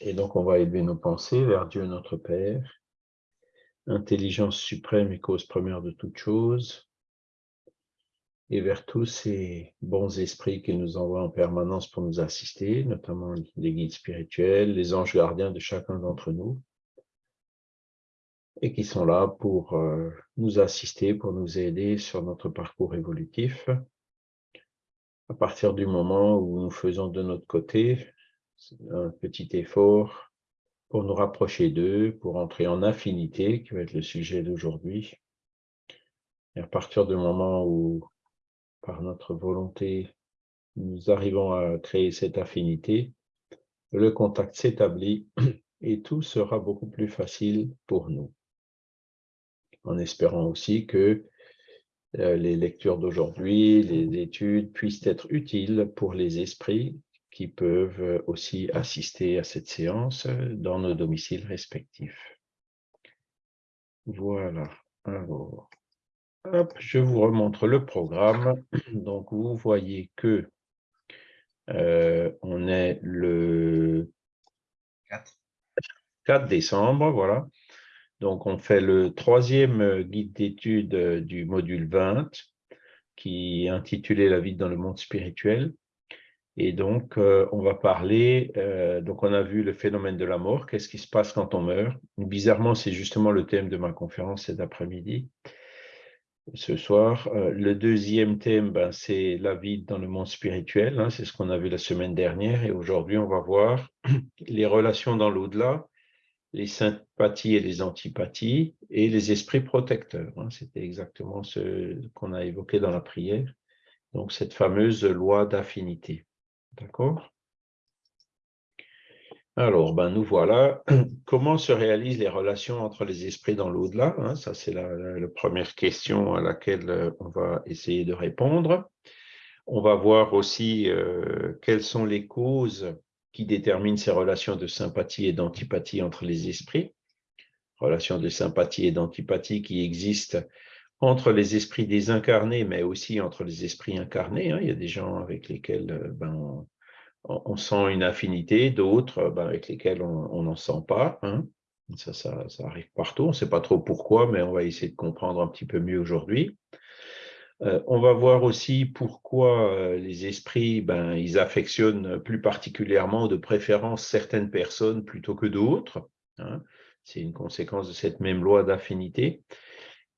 Et donc, on va élever nos pensées vers Dieu notre Père, intelligence suprême et cause première de toute chose, et vers tous ces bons esprits qu'il nous envoie en permanence pour nous assister, notamment les guides spirituels, les anges gardiens de chacun d'entre nous, et qui sont là pour euh, nous assister, pour nous aider sur notre parcours évolutif. À partir du moment où nous faisons de notre côté un petit effort pour nous rapprocher d'eux, pour entrer en affinité, qui va être le sujet d'aujourd'hui. Et à partir du moment où, par notre volonté, nous arrivons à créer cette affinité, le contact s'établit et tout sera beaucoup plus facile pour nous en espérant aussi que euh, les lectures d'aujourd'hui, les études puissent être utiles pour les esprits qui peuvent aussi assister à cette séance dans nos domiciles respectifs. Voilà. Alors, je vous remontre le programme. Donc, vous voyez que euh, on est le 4 décembre, voilà. Donc, on fait le troisième euh, guide d'études euh, du module 20, qui est intitulé « La vie dans le monde spirituel ». Et donc, euh, on va parler, donc on a vu le phénomène de la mort, qu'est-ce qui se passe quand on meurt? Bizarrement, c'est justement le thème de ma conférence cet après-midi, ce soir. le deuxième thème, ben, c'est la vie dans le monde spirituel, hein, c'est ce qu'on a vu la semaine dernière. Et aujourd'hui, on va voir les relations dans l'au-delà, les sympathies et les antipathies, et les esprits protecteurs. Hein. C'était exactement ce qu'on a évoqué dans la prière. Donc, cette fameuse loi d'affinité. D'accord alors, ben nous voilà. Comment se réalisent les relations entre les esprits dans l'au-delà hein? Ça, c'est la, première question à laquelle euh, on va essayer de répondre. On va voir aussi euh, quelles sont les causes qui détermine ces relations de sympathie et d'antipathie entre les esprits, relations de sympathie et d'antipathie qui existent entre les esprits désincarnés, mais aussi entre les esprits incarnés. Hein. Il y a des gens avec lesquels euh, ben, on, sent une affinité, d'autres ben, avec lesquels on n'en sent pas. Hein. Ça, ça, arrive partout, on ne sait pas trop pourquoi, mais on va essayer de comprendre un petit peu mieux aujourd'hui. Euh, on va voir aussi pourquoi euh, les esprits, ben, ils affectionnent plus particulièrement de préférence certaines personnes plutôt que d'autres. Hein. C'est une conséquence de cette même loi d'affinité.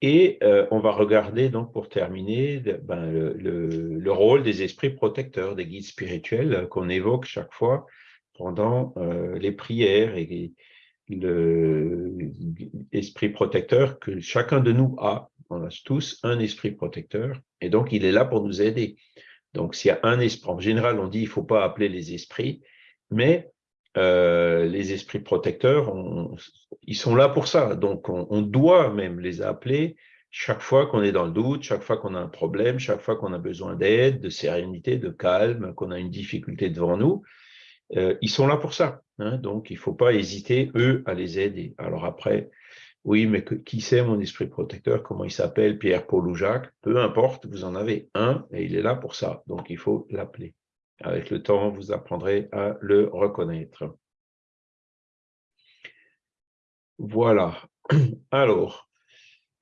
Et euh, on va regarder, donc, pour terminer, ben, le, rôle des esprits protecteurs, des guides spirituels qu'on évoque chaque fois pendant les prières et l'esprit protecteur que chacun de nous a on a tous un esprit protecteur, et donc il est là pour nous aider. Donc s'il y a un esprit, en général on dit il ne faut pas appeler les esprits, mais euh, les esprits protecteurs, ils sont là pour ça. Donc on, doit même les appeler chaque fois qu'on est dans le doute, chaque fois qu'on a un problème, chaque fois qu'on a besoin d'aide, de sérénité, de calme, qu'on a une difficulté devant nous. Euh, ils sont là pour ça. Hein. donc il ne faut pas hésiter, eux, à les aider. Alors après, oui, mais qui c'est mon esprit protecteur? Comment il s'appelle? Pierre, Paul ou Jacques? Peu importe, vous en avez un et il est là pour ça. Donc, il faut l'appeler. Avec le temps, vous apprendrez à le reconnaître. Voilà. Alors,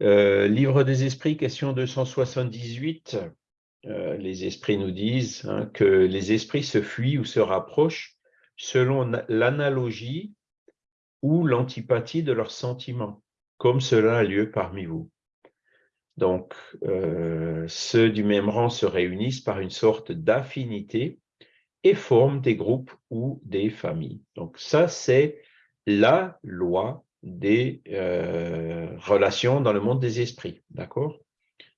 euh, Livre des esprits, question 278. Euh, les esprits nous disent hein, que les esprits se fuient ou se rapprochent selon l'analogie ou l'antipathie de leurs sentiments comme cela a lieu parmi vous. Donc, euh, ceux du même rang se réunissent par une sorte d'affinité et forment des groupes ou des familles. Donc ça, c'est la loi des euh, relations dans le monde des esprits, d'accord?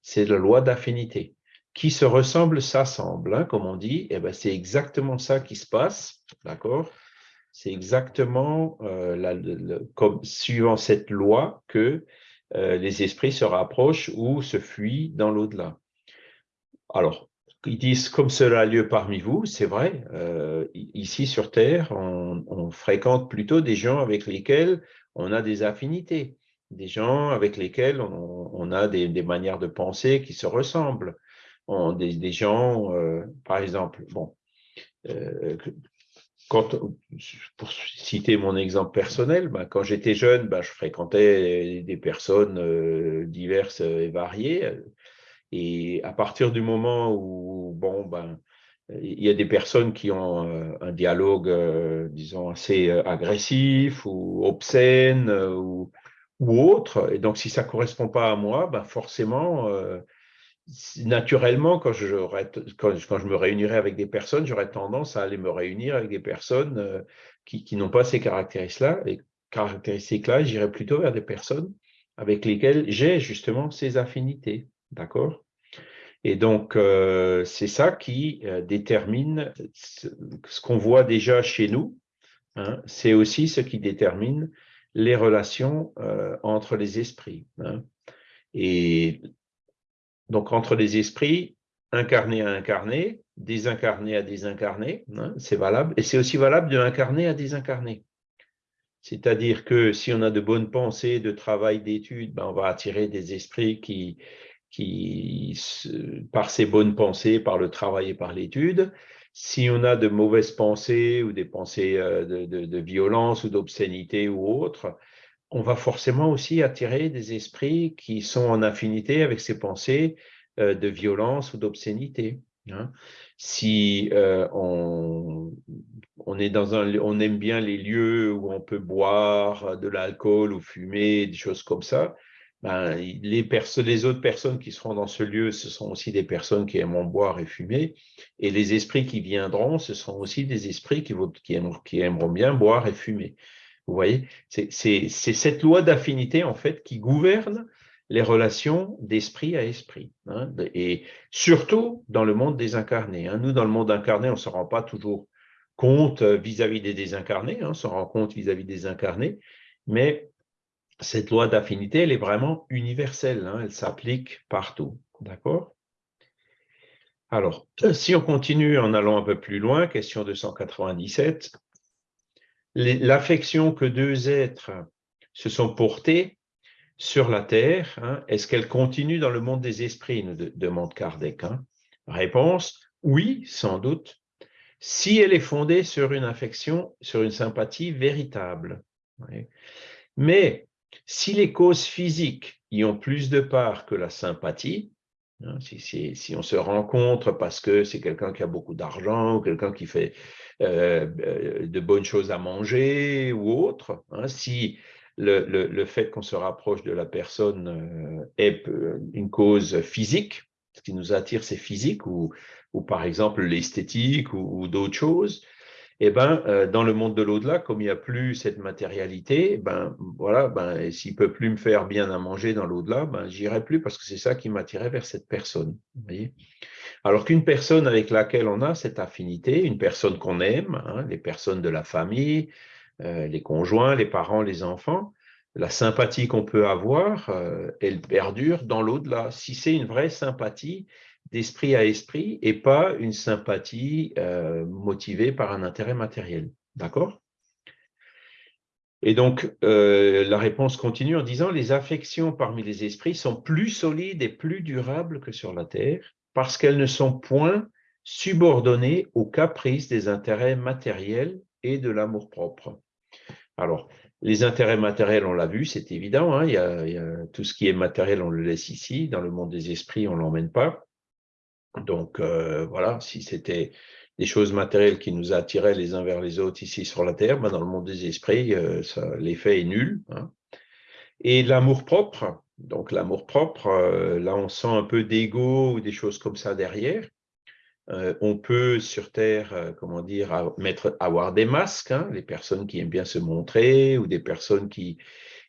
C'est la loi d'affinité. Qui se ressemble s'assemble, hein, comme on dit, eh ben, c'est exactement ça qui se passe, d'accord? C'est exactement euh, comme, suivant cette loi que euh, les esprits se rapprochent ou se fuient dans l'au-delà. Alors, ils disent comme cela a lieu parmi vous, c'est vrai, euh, ici sur Terre, on, fréquente plutôt des gens avec lesquels on a des affinités, des gens avec lesquels on, a des, manières de penser qui se ressemblent, des, gens, par exemple, bon, quand, pour citer mon exemple personnel, ben, quand j'étais jeune, ben, je fréquentais des personnes euh, diverses et variées. Et à partir du moment où, bon, ben, il y a des personnes qui ont euh, un dialogue, euh, disons, assez agressif ou obscène ou, ou, autre, et donc si ça ne correspond pas à moi, ben forcément, naturellement, quand je, quand, je me réunirai avec des personnes, j'aurais tendance à aller me réunir avec des personnes euh, qui, n'ont pas ces caractéristiques-là. Et caractéristiques-là, j'irai plutôt vers des personnes avec lesquelles j'ai justement ces affinités. D'accord? Et donc, euh, c'est ça qui euh, détermine ce, qu'on voit déjà chez nous. Hein. c'est aussi ce qui détermine les relations entre les esprits. Hein. Et donc entre les esprits, incarnés à incarnés, désincarnés à désincarnés, hein, c'est valable, et c'est aussi valable de incarné à désincarné. C'est-à-dire que si on a de bonnes pensées, de travail, d'études, ben on va attirer des esprits qui, qui, par ces bonnes pensées, par le travail et par l'étude, si on a de mauvaises pensées ou des pensées euh, de, de violence ou d'obscénité ou autre, on va forcément aussi attirer des esprits qui sont en affinité avec ces pensées euh, de violence ou d'obscénité. Hein. Si euh, on, est dans un, on aime bien les lieux où on peut boire de l'alcool ou fumer, des choses comme ça, ben, les, les autres personnes qui seront dans ce lieu, ce sont aussi des personnes qui aimeront boire et fumer, et les esprits qui viendront, ce sont aussi des esprits qui, qui aimeront bien boire et fumer. Vous voyez, c'est cette loi d'affinité, en fait, qui gouverne les relations d'esprit à esprit. Hein, et surtout dans le monde désincarné. Hein. Nous, dans le monde incarné, on ne se rend pas toujours compte euh, vis-à-vis des désincarnés, hein, on se rend compte vis-à-vis des incarnés, mais cette loi d'affinité, elle est vraiment universelle, elle s'applique partout. D'accord? Alors, si on continue en allant un peu plus loin, question 297, l'affection que deux êtres se sont portés sur la Terre, hein, est-ce qu'elle continue dans le monde des esprits, nous demande Kardec. Hein? Réponse, oui, sans doute, si elle est fondée sur une affection, sur une sympathie véritable. Mais si les causes physiques y ont plus de part que la sympathie, hein, si, on se rencontre parce que c'est quelqu'un qui a beaucoup d'argent ou quelqu'un qui fait euh, euh, de bonnes choses à manger ou autre, hein, si le, fait qu'on se rapproche de la personne euh, est une cause physique, ce qui nous attire c'est physique ou, ou par exemple l'esthétique ou, d'autres choses, eh ben, dans le monde de l'au-delà, comme il n'y a plus cette matérialité, ben, voilà, ben, s'il ne peut plus me faire bien à manger dans l'au-delà, ben, j'irai plus parce que c'est ça qui m'attirait vers cette personne. Alors qu'une personne avec laquelle on a cette affinité, une personne qu'on aime, hein, les personnes de la famille, euh, les conjoints, les parents, les enfants, la sympathie qu'on peut avoir, euh, elle perdure dans l'au-delà. Si c'est une vraie sympathie d'esprit à esprit et pas une sympathie euh, motivée par un intérêt matériel. D'accord? Et donc, la réponse continue en disant « Les affections parmi les esprits sont plus solides et plus durables que sur la terre, parce qu'elles ne sont point subordonnées aux caprices des intérêts matériels et de l'amour-propre. Alors, les intérêts matériels, on l'a vu, c'est évident, hein, y a, tout ce qui est matériel, on le laisse ici, dans le monde des esprits, on ne l'emmène pas. Donc, euh, voilà, si c'était des choses matérielles qui nous attiraient les uns vers les autres ici sur la Terre, ben dans le monde des esprits, euh, l'effet est nul. Hein. Et l'amour-propre, donc l'amour-propre, euh, là on sent un peu d'ego ou des choses comme ça derrière. On peut sur Terre, comment dire, mettre, avoir des masques, hein, les personnes qui aiment bien se montrer ou des personnes qui,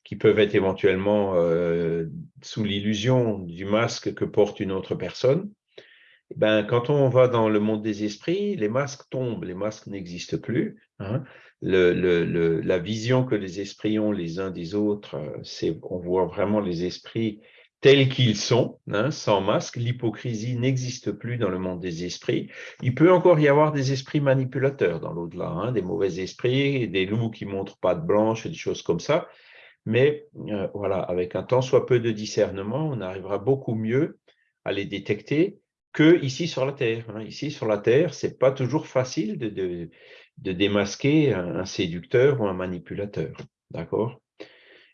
qui peuvent être éventuellement sous l'illusion du masque que porte une autre personne. Ben, quand on va dans le monde des esprits, les masques tombent, les masques n'existent plus. Hein la vision que les esprits ont les uns des autres, c'est on voit vraiment les esprits tels qu'ils sont, hein, sans masque. L'hypocrisie n'existe plus dans le monde des esprits. Il peut encore y avoir des esprits manipulateurs dans l'au-delà, hein, des mauvais esprits, des loups qui montrent pas de blanche, des choses comme ça. Mais euh, voilà, avec un tant soit peu de discernement, on arrivera beaucoup mieux à les détecter que ici sur la Terre. Hein. Ici sur la Terre, c'est pas toujours facile de, de, démasquer un, séducteur ou un manipulateur. D'accord?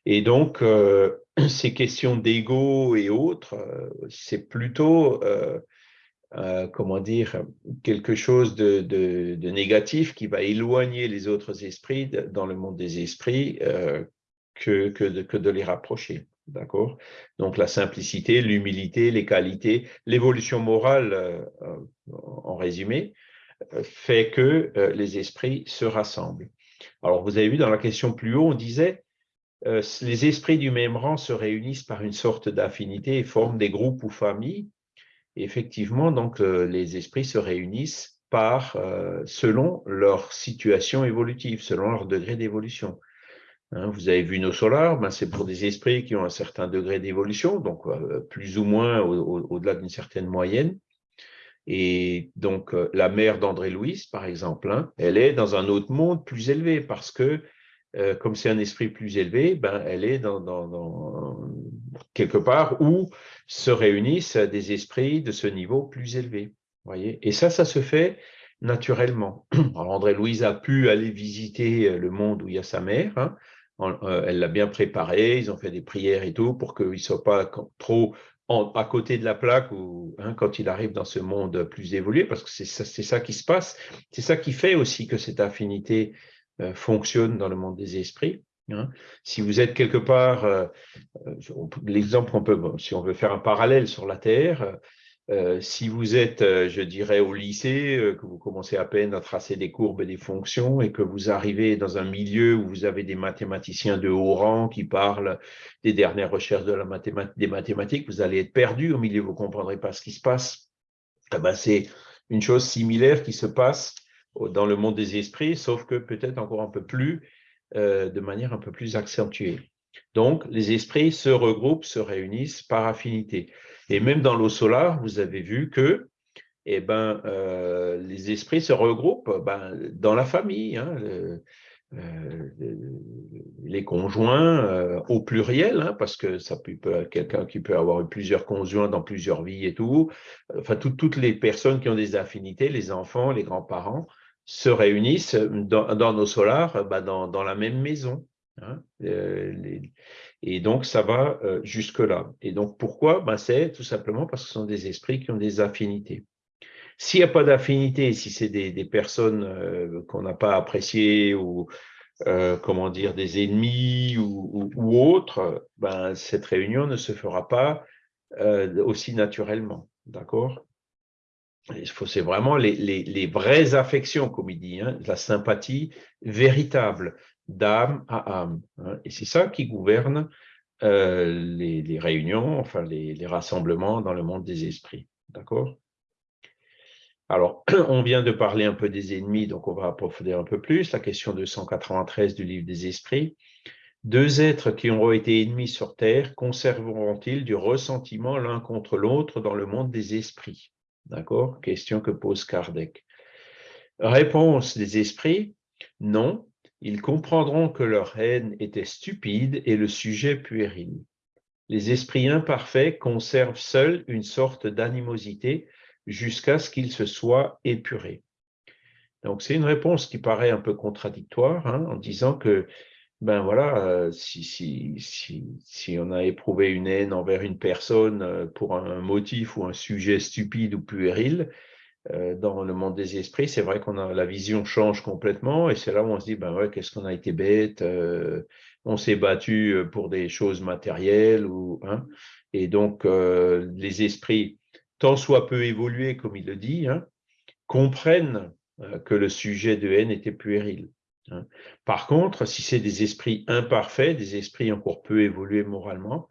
Et donc, euh, ces questions d'ego et autres, euh, c'est plutôt, euh, comment dire, quelque chose de, de, négatif qui va éloigner les autres esprits dans le monde des esprits que, que, que de les rapprocher. D'accord Donc la simplicité, l'humilité, les qualités, l'évolution morale, euh, en résumé, euh, fait que euh, les esprits se rassemblent. Alors vous avez vu dans la question plus haut, on disait les esprits du même rang se réunissent par une sorte d'affinité et forment des groupes ou familles. effectivement, donc les esprits se réunissent par selon leur situation évolutive, selon leur degré d'évolution. Hein, vous avez vu nos solars, ben c'est pour des esprits qui ont un certain degré d'évolution, donc euh, plus ou moins au-delà d'une certaine moyenne. Et donc, euh, la mère d'André Louis, par exemple, hein, elle est dans un autre monde plus élevé parce que, euh, comme c'est un esprit plus élevé, ben, elle est dans, quelque part où se réunissent des esprits de ce niveau plus élevé. Voyez Et ça, ça se fait naturellement. Alors, André Louise a pu aller visiter le monde où il y a sa mère, hein, elle l'a bien préparé, ils ont fait des prières et tout pour qu'il ne soit pas trop à côté de la plaque ou hein, quand il arrive dans ce monde plus évolué, parce que c'est ça, qui se passe. C'est ça qui fait aussi que cette affinité euh, fonctionne dans le monde des esprits. Hein. Si vous êtes quelque part, euh, l'exemple peut, si on veut faire un parallèle sur la Terre, euh, si vous êtes, euh, je dirais, au lycée, euh, que vous commencez à peine à tracer des courbes et des fonctions et que vous arrivez dans un milieu où vous avez des mathématiciens de haut rang qui parlent des dernières recherches de la des mathématiques, vous allez être perdu au milieu, vous ne comprendrez pas ce qui se passe. Eh ben, C'est une chose similaire qui se passe dans le monde des esprits, sauf que peut-être encore un peu plus, de manière un peu plus accentuée. Donc, les esprits se regroupent, se réunissent par affinité. Et même dans l'eau solaire, vous avez vu que eh ben, euh, les esprits se regroupent ben, dans la famille, hein, euh, les conjoints euh, au pluriel, hein, parce que ça peut, quelqu'un qui peut avoir eu plusieurs conjoints dans plusieurs vies et tout, enfin toutes les personnes qui ont des affinités, les enfants, les grands-parents, se réunissent dans, nos solars ben, dans, dans, la même maison. Hein, et donc, ça va euh, jusque-là. Et donc, pourquoi? Ben, C'est tout simplement parce que ce sont des esprits qui ont des affinités. S'il n'y a pas d'affinité, si c'est des, personnes euh, qu'on n'a pas appréciées ou, euh, comment dire, des ennemis ou, autres, ben, cette réunion ne se fera pas aussi naturellement. D'accord? C'est vraiment les, vraies affections, comme il dit, hein, la sympathie véritable d'âme à âme. Hein. Et c'est ça qui gouverne euh, les, réunions, enfin les, rassemblements dans le monde des esprits. D'accord? Alors, on vient de parler un peu des ennemis, donc on va approfondir un peu plus. La question 293 du livre des esprits. Deux êtres qui auront été ennemis sur Terre conserveront-ils du ressentiment l'un contre l'autre dans le monde des esprits? D'accord? Question que pose Kardec. Réponse des esprits, non, ils comprendront que leur haine était stupide et le sujet puéril. Les esprits imparfaits conservent seuls une sorte d'animosité jusqu'à ce qu'ils se soient épurés. Donc c'est une réponse qui paraît un peu contradictoire hein, en disant que ben voilà, euh, si, si, si, on a éprouvé une haine envers une personne euh, pour un motif ou un sujet stupide ou puéril, dans le monde des esprits, c'est vrai qu'on a la vision change complètement et c'est là où on se dit ben ouais qu'est-ce qu'on a été bête, euh, on s'est battu euh, pour des choses matérielles ou hein, et donc les esprits tant soit peu évolués comme il le dit hein, comprennent que le sujet de haine était puéril. Hein. Par contre, si c'est des esprits imparfaits, des esprits encore peu évolués moralement,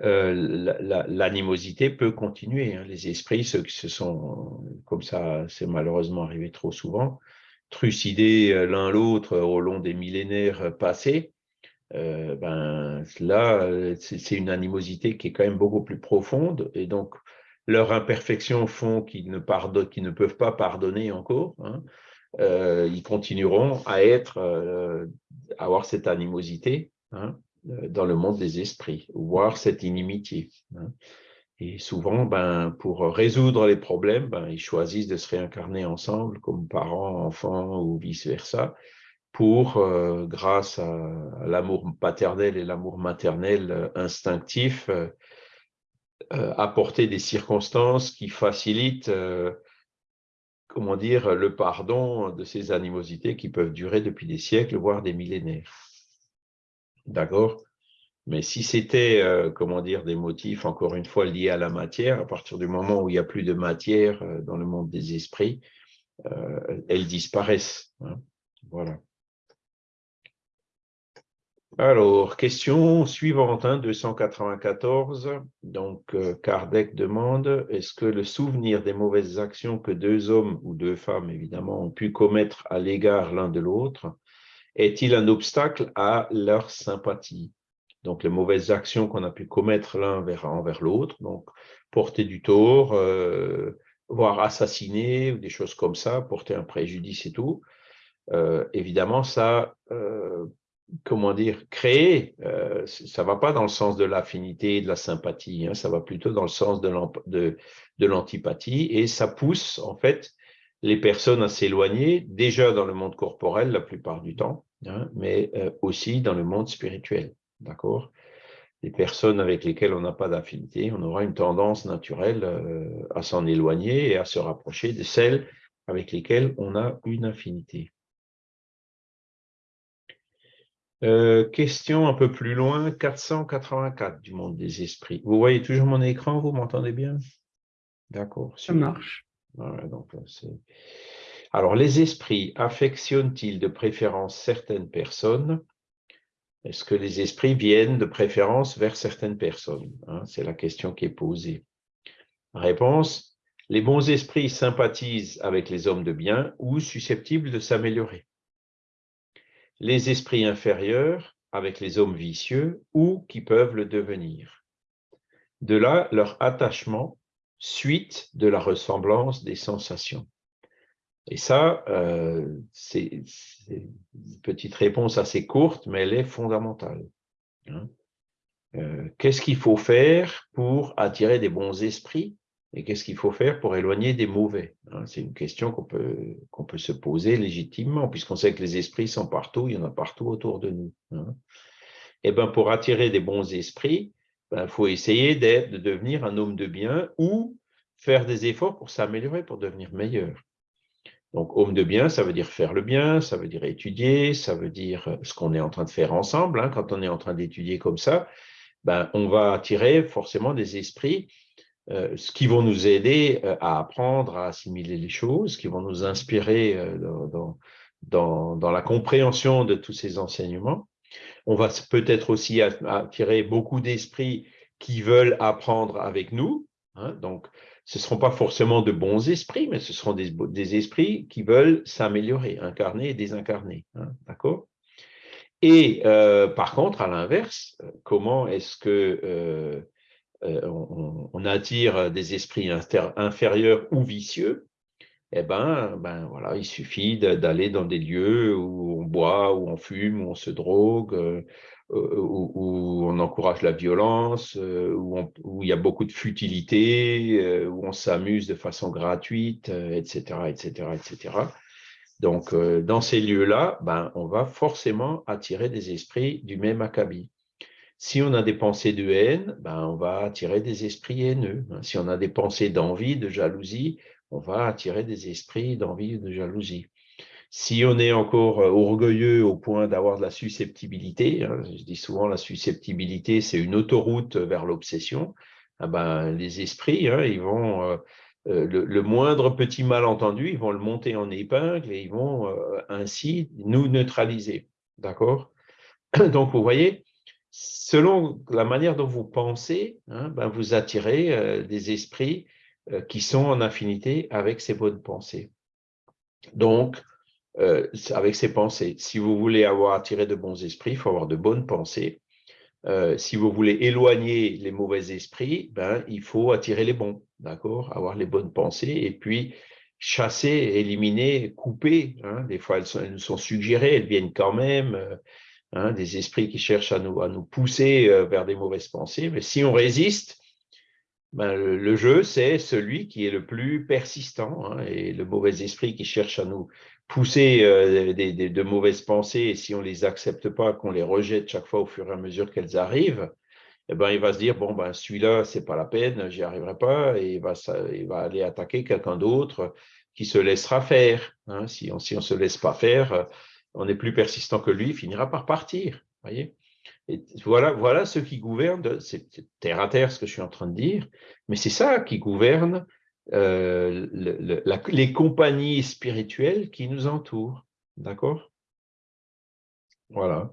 euh, l'animosité peut continuer. Hein. Les esprits, ceux qui se sont, comme ça, c'est malheureusement arrivé trop souvent, trucidés euh, l'un l'autre au long des millénaires passés, euh, ben, là, c'est une animosité qui est quand même beaucoup plus profonde, et donc leurs imperfections font qu'ils ne, ne peuvent pas pardonner encore. Hein. ils continueront à être, avoir cette animosité. Hein. Euh, dans le monde des esprits, voir cette inimitié. Hein. Et souvent, ben, pour résoudre les problèmes, ben, ils choisissent de se réincarner ensemble comme parents, enfants ou vice-versa, pour, euh, grâce à, l'amour paternel et l'amour maternel euh, instinctif, apporter des circonstances qui facilitent comment dire, le pardon de ces animosités qui peuvent durer depuis des siècles, voire des millénaires. D'accord Mais si c'était, comment dire, des motifs, encore une fois, liés à la matière, à partir du moment où il n'y a plus de matière dans le monde des esprits, elles disparaissent. Hein. voilà. Alors, question suivante, 294. Hein, Donc, euh, Kardec demande, est-ce que le souvenir des mauvaises actions que deux hommes ou deux femmes, évidemment, ont pu commettre à l'égard l'un de l'autre, est-il un obstacle à leur sympathie? Donc, les mauvaises actions qu'on a pu commettre l'un envers l'autre, donc porter du tort, euh, voire assassiner, ou des choses comme ça, porter un préjudice et tout, euh, évidemment, ça comment dire, créer, euh, ça ne va pas dans le sens de l'affinité et de la sympathie, hein, ça va plutôt dans le sens de l'antipathie, et ça pousse en fait les personnes à s'éloigner, déjà dans le monde corporel la plupart du temps, hein, mais euh, aussi dans le monde spirituel, d'accord? Les personnes avec lesquelles on n'a pas d'affinité, on aura une tendance naturelle euh, à s'en éloigner et à se rapprocher de celles avec lesquelles on a une affinité. Euh, question un peu plus loin, 484 du monde des esprits. Vous voyez toujours mon écran, vous m'entendez bien? D'accord. Ça marche. Alors, les esprits affectionnent-ils de préférence certaines personnes? Est-ce que les esprits viennent de préférence vers certaines personnes hein? C'est la question qui est posée. Réponse, les bons esprits sympathisent avec les hommes de bien ou susceptibles de s'améliorer les esprits inférieurs avec les hommes vicieux ou qui peuvent le devenir. De là, leur attachement, suite de la ressemblance des sensations. Et ça, euh, c'est une petite réponse assez courte, mais elle est fondamentale. Hein. Euh, qu'est-ce qu'il faut faire pour attirer des bons esprits et qu'est-ce qu'il faut faire pour éloigner des mauvais hein? C'est une question qu'on peut, qu'on peut se poser légitimement, puisqu'on sait que les esprits sont partout, il y en a partout autour de nous. Hein. Et eh ben pour attirer des bons esprits, il ben, faut essayer de devenir un homme de bien ou faire des efforts pour s'améliorer, pour devenir meilleur. Donc, homme de bien, ça veut dire faire le bien, ça veut dire étudier, ça veut dire ce qu'on est en train de faire ensemble. Hein. Quand on est en train d'étudier comme ça, ben, on va attirer forcément des esprits euh, qui vont nous aider euh, à apprendre, à assimiler les choses, qui vont nous inspirer euh, dans, la compréhension de tous ces enseignements. On va peut-être aussi attirer beaucoup d'esprits qui veulent apprendre avec nous. Hein, donc, ce ne seront pas forcément de bons esprits, mais ce seront des, esprits qui veulent s'améliorer, incarner et désincarner. Hein, D'accord? Et par contre, à l'inverse, comment est-ce que euh, on, attire des esprits inférieurs ou vicieux, eh ben, ben voilà, il suffit d'aller dans des lieux où on boit, où on fume, où on se drogue, euh, euh, où, on encourage la violence, où, il y a beaucoup de futilité, où on s'amuse de façon gratuite, etc., etc., etc. Donc, dans ces lieux-là, ben, on va forcément attirer des esprits du même acabit. Si on a des pensées de haine, ben on va attirer des esprits haineux. Si on a des pensées d'envie, de jalousie, on va attirer des esprits d'envie de jalousie. Si on est encore euh, orgueilleux au point d'avoir de la susceptibilité, hein, je dis souvent la susceptibilité, c'est une autoroute vers l'obsession, ah ben, les esprits, hein, ils vont, euh, euh, le, moindre petit malentendu, ils vont le monter en épingle et ils vont ainsi nous neutraliser. D'accord? Donc, vous voyez, selon la manière dont vous pensez, hein, ben vous attirez des esprits qui sont en affinité avec ces bonnes pensées. Donc, euh, avec ces pensées, si vous voulez avoir attiré de bons esprits, il faut avoir de bonnes pensées. si vous voulez éloigner les mauvais esprits, ben, il faut attirer les bons, d'accord Avoir les bonnes pensées et puis chasser, éliminer, couper. Hein. Des fois, elles, sont, nous sont suggérées, elles viennent quand même. Hein, des esprits qui cherchent à nous, à nous pousser euh, vers des mauvaises pensées. Mais si on résiste, ben, le, jeu, c'est celui qui est le plus persistant hein, et le mauvais esprit qui cherche à nous pousser euh, de mauvaises pensées et si on ne les accepte pas, qu'on les rejette chaque fois au fur et à mesure qu'elles arrivent, eh ben, il va se dire, bon, ben, celui-là, c'est pas la peine, j'y arriverai pas, et il va, il va aller attaquer quelqu'un d'autre qui se laissera faire. Hein. Si on ne se laisse pas faire, on est plus persistant que lui, il finira par partir. Voyez voilà ce qui gouverne, c'est terre à terre ce que je suis en train de dire, mais c'est ça qui gouverne euh, les compagnies spirituelles qui nous entourent. D'accord? Voilà.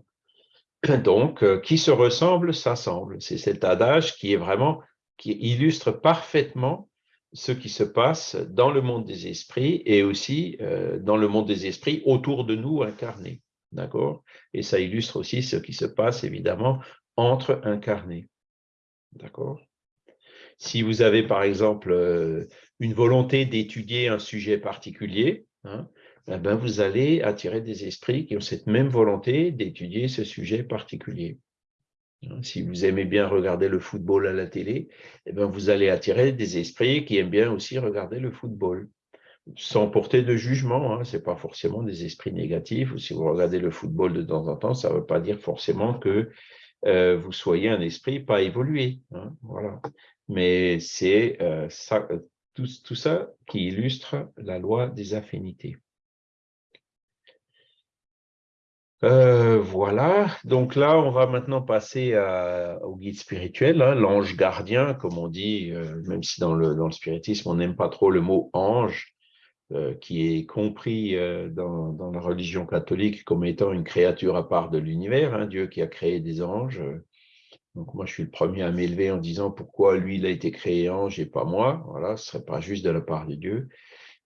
Donc, euh, qui se ressemble, s'assemble. C'est cet adage qui est vraiment, qui illustre parfaitement ce qui se passe dans le monde des esprits et aussi euh, dans le monde des esprits autour de nous incarnés. D'accord? Et ça illustre aussi ce qui se passe, évidemment, entre incarnés. D'accord? Si vous avez, par exemple, euh, une volonté d'étudier un sujet particulier, hein, eh ben vous allez attirer des esprits qui ont cette même volonté d'étudier ce sujet particulier. Hein, si vous aimez bien regarder le football à la télé, eh ben vous allez attirer des esprits qui aiment bien aussi regarder le football sans porter de jugement. Hein. Ce n'est pas forcément des esprits négatifs. Ou si vous regardez le football de temps en temps, ça ne veut pas dire forcément que euh, vous soyez un esprit pas évolué. Hein. Mais c'est euh, ça, tout, ça qui illustre la loi des affinités. Euh, voilà, donc là, on va maintenant passer au guide spirituel, hein, l'ange gardien, comme on dit, même si dans le, spiritisme, on n'aime pas trop le mot ange, euh, qui est compris euh, dans, la religion catholique comme étant une créature à part de l'univers, un hein, Dieu qui a créé des anges. Donc moi, je suis le premier à m'élever en disant pourquoi lui, il a été créé ange et pas moi. Voilà, ce serait pas juste de la part de Dieu.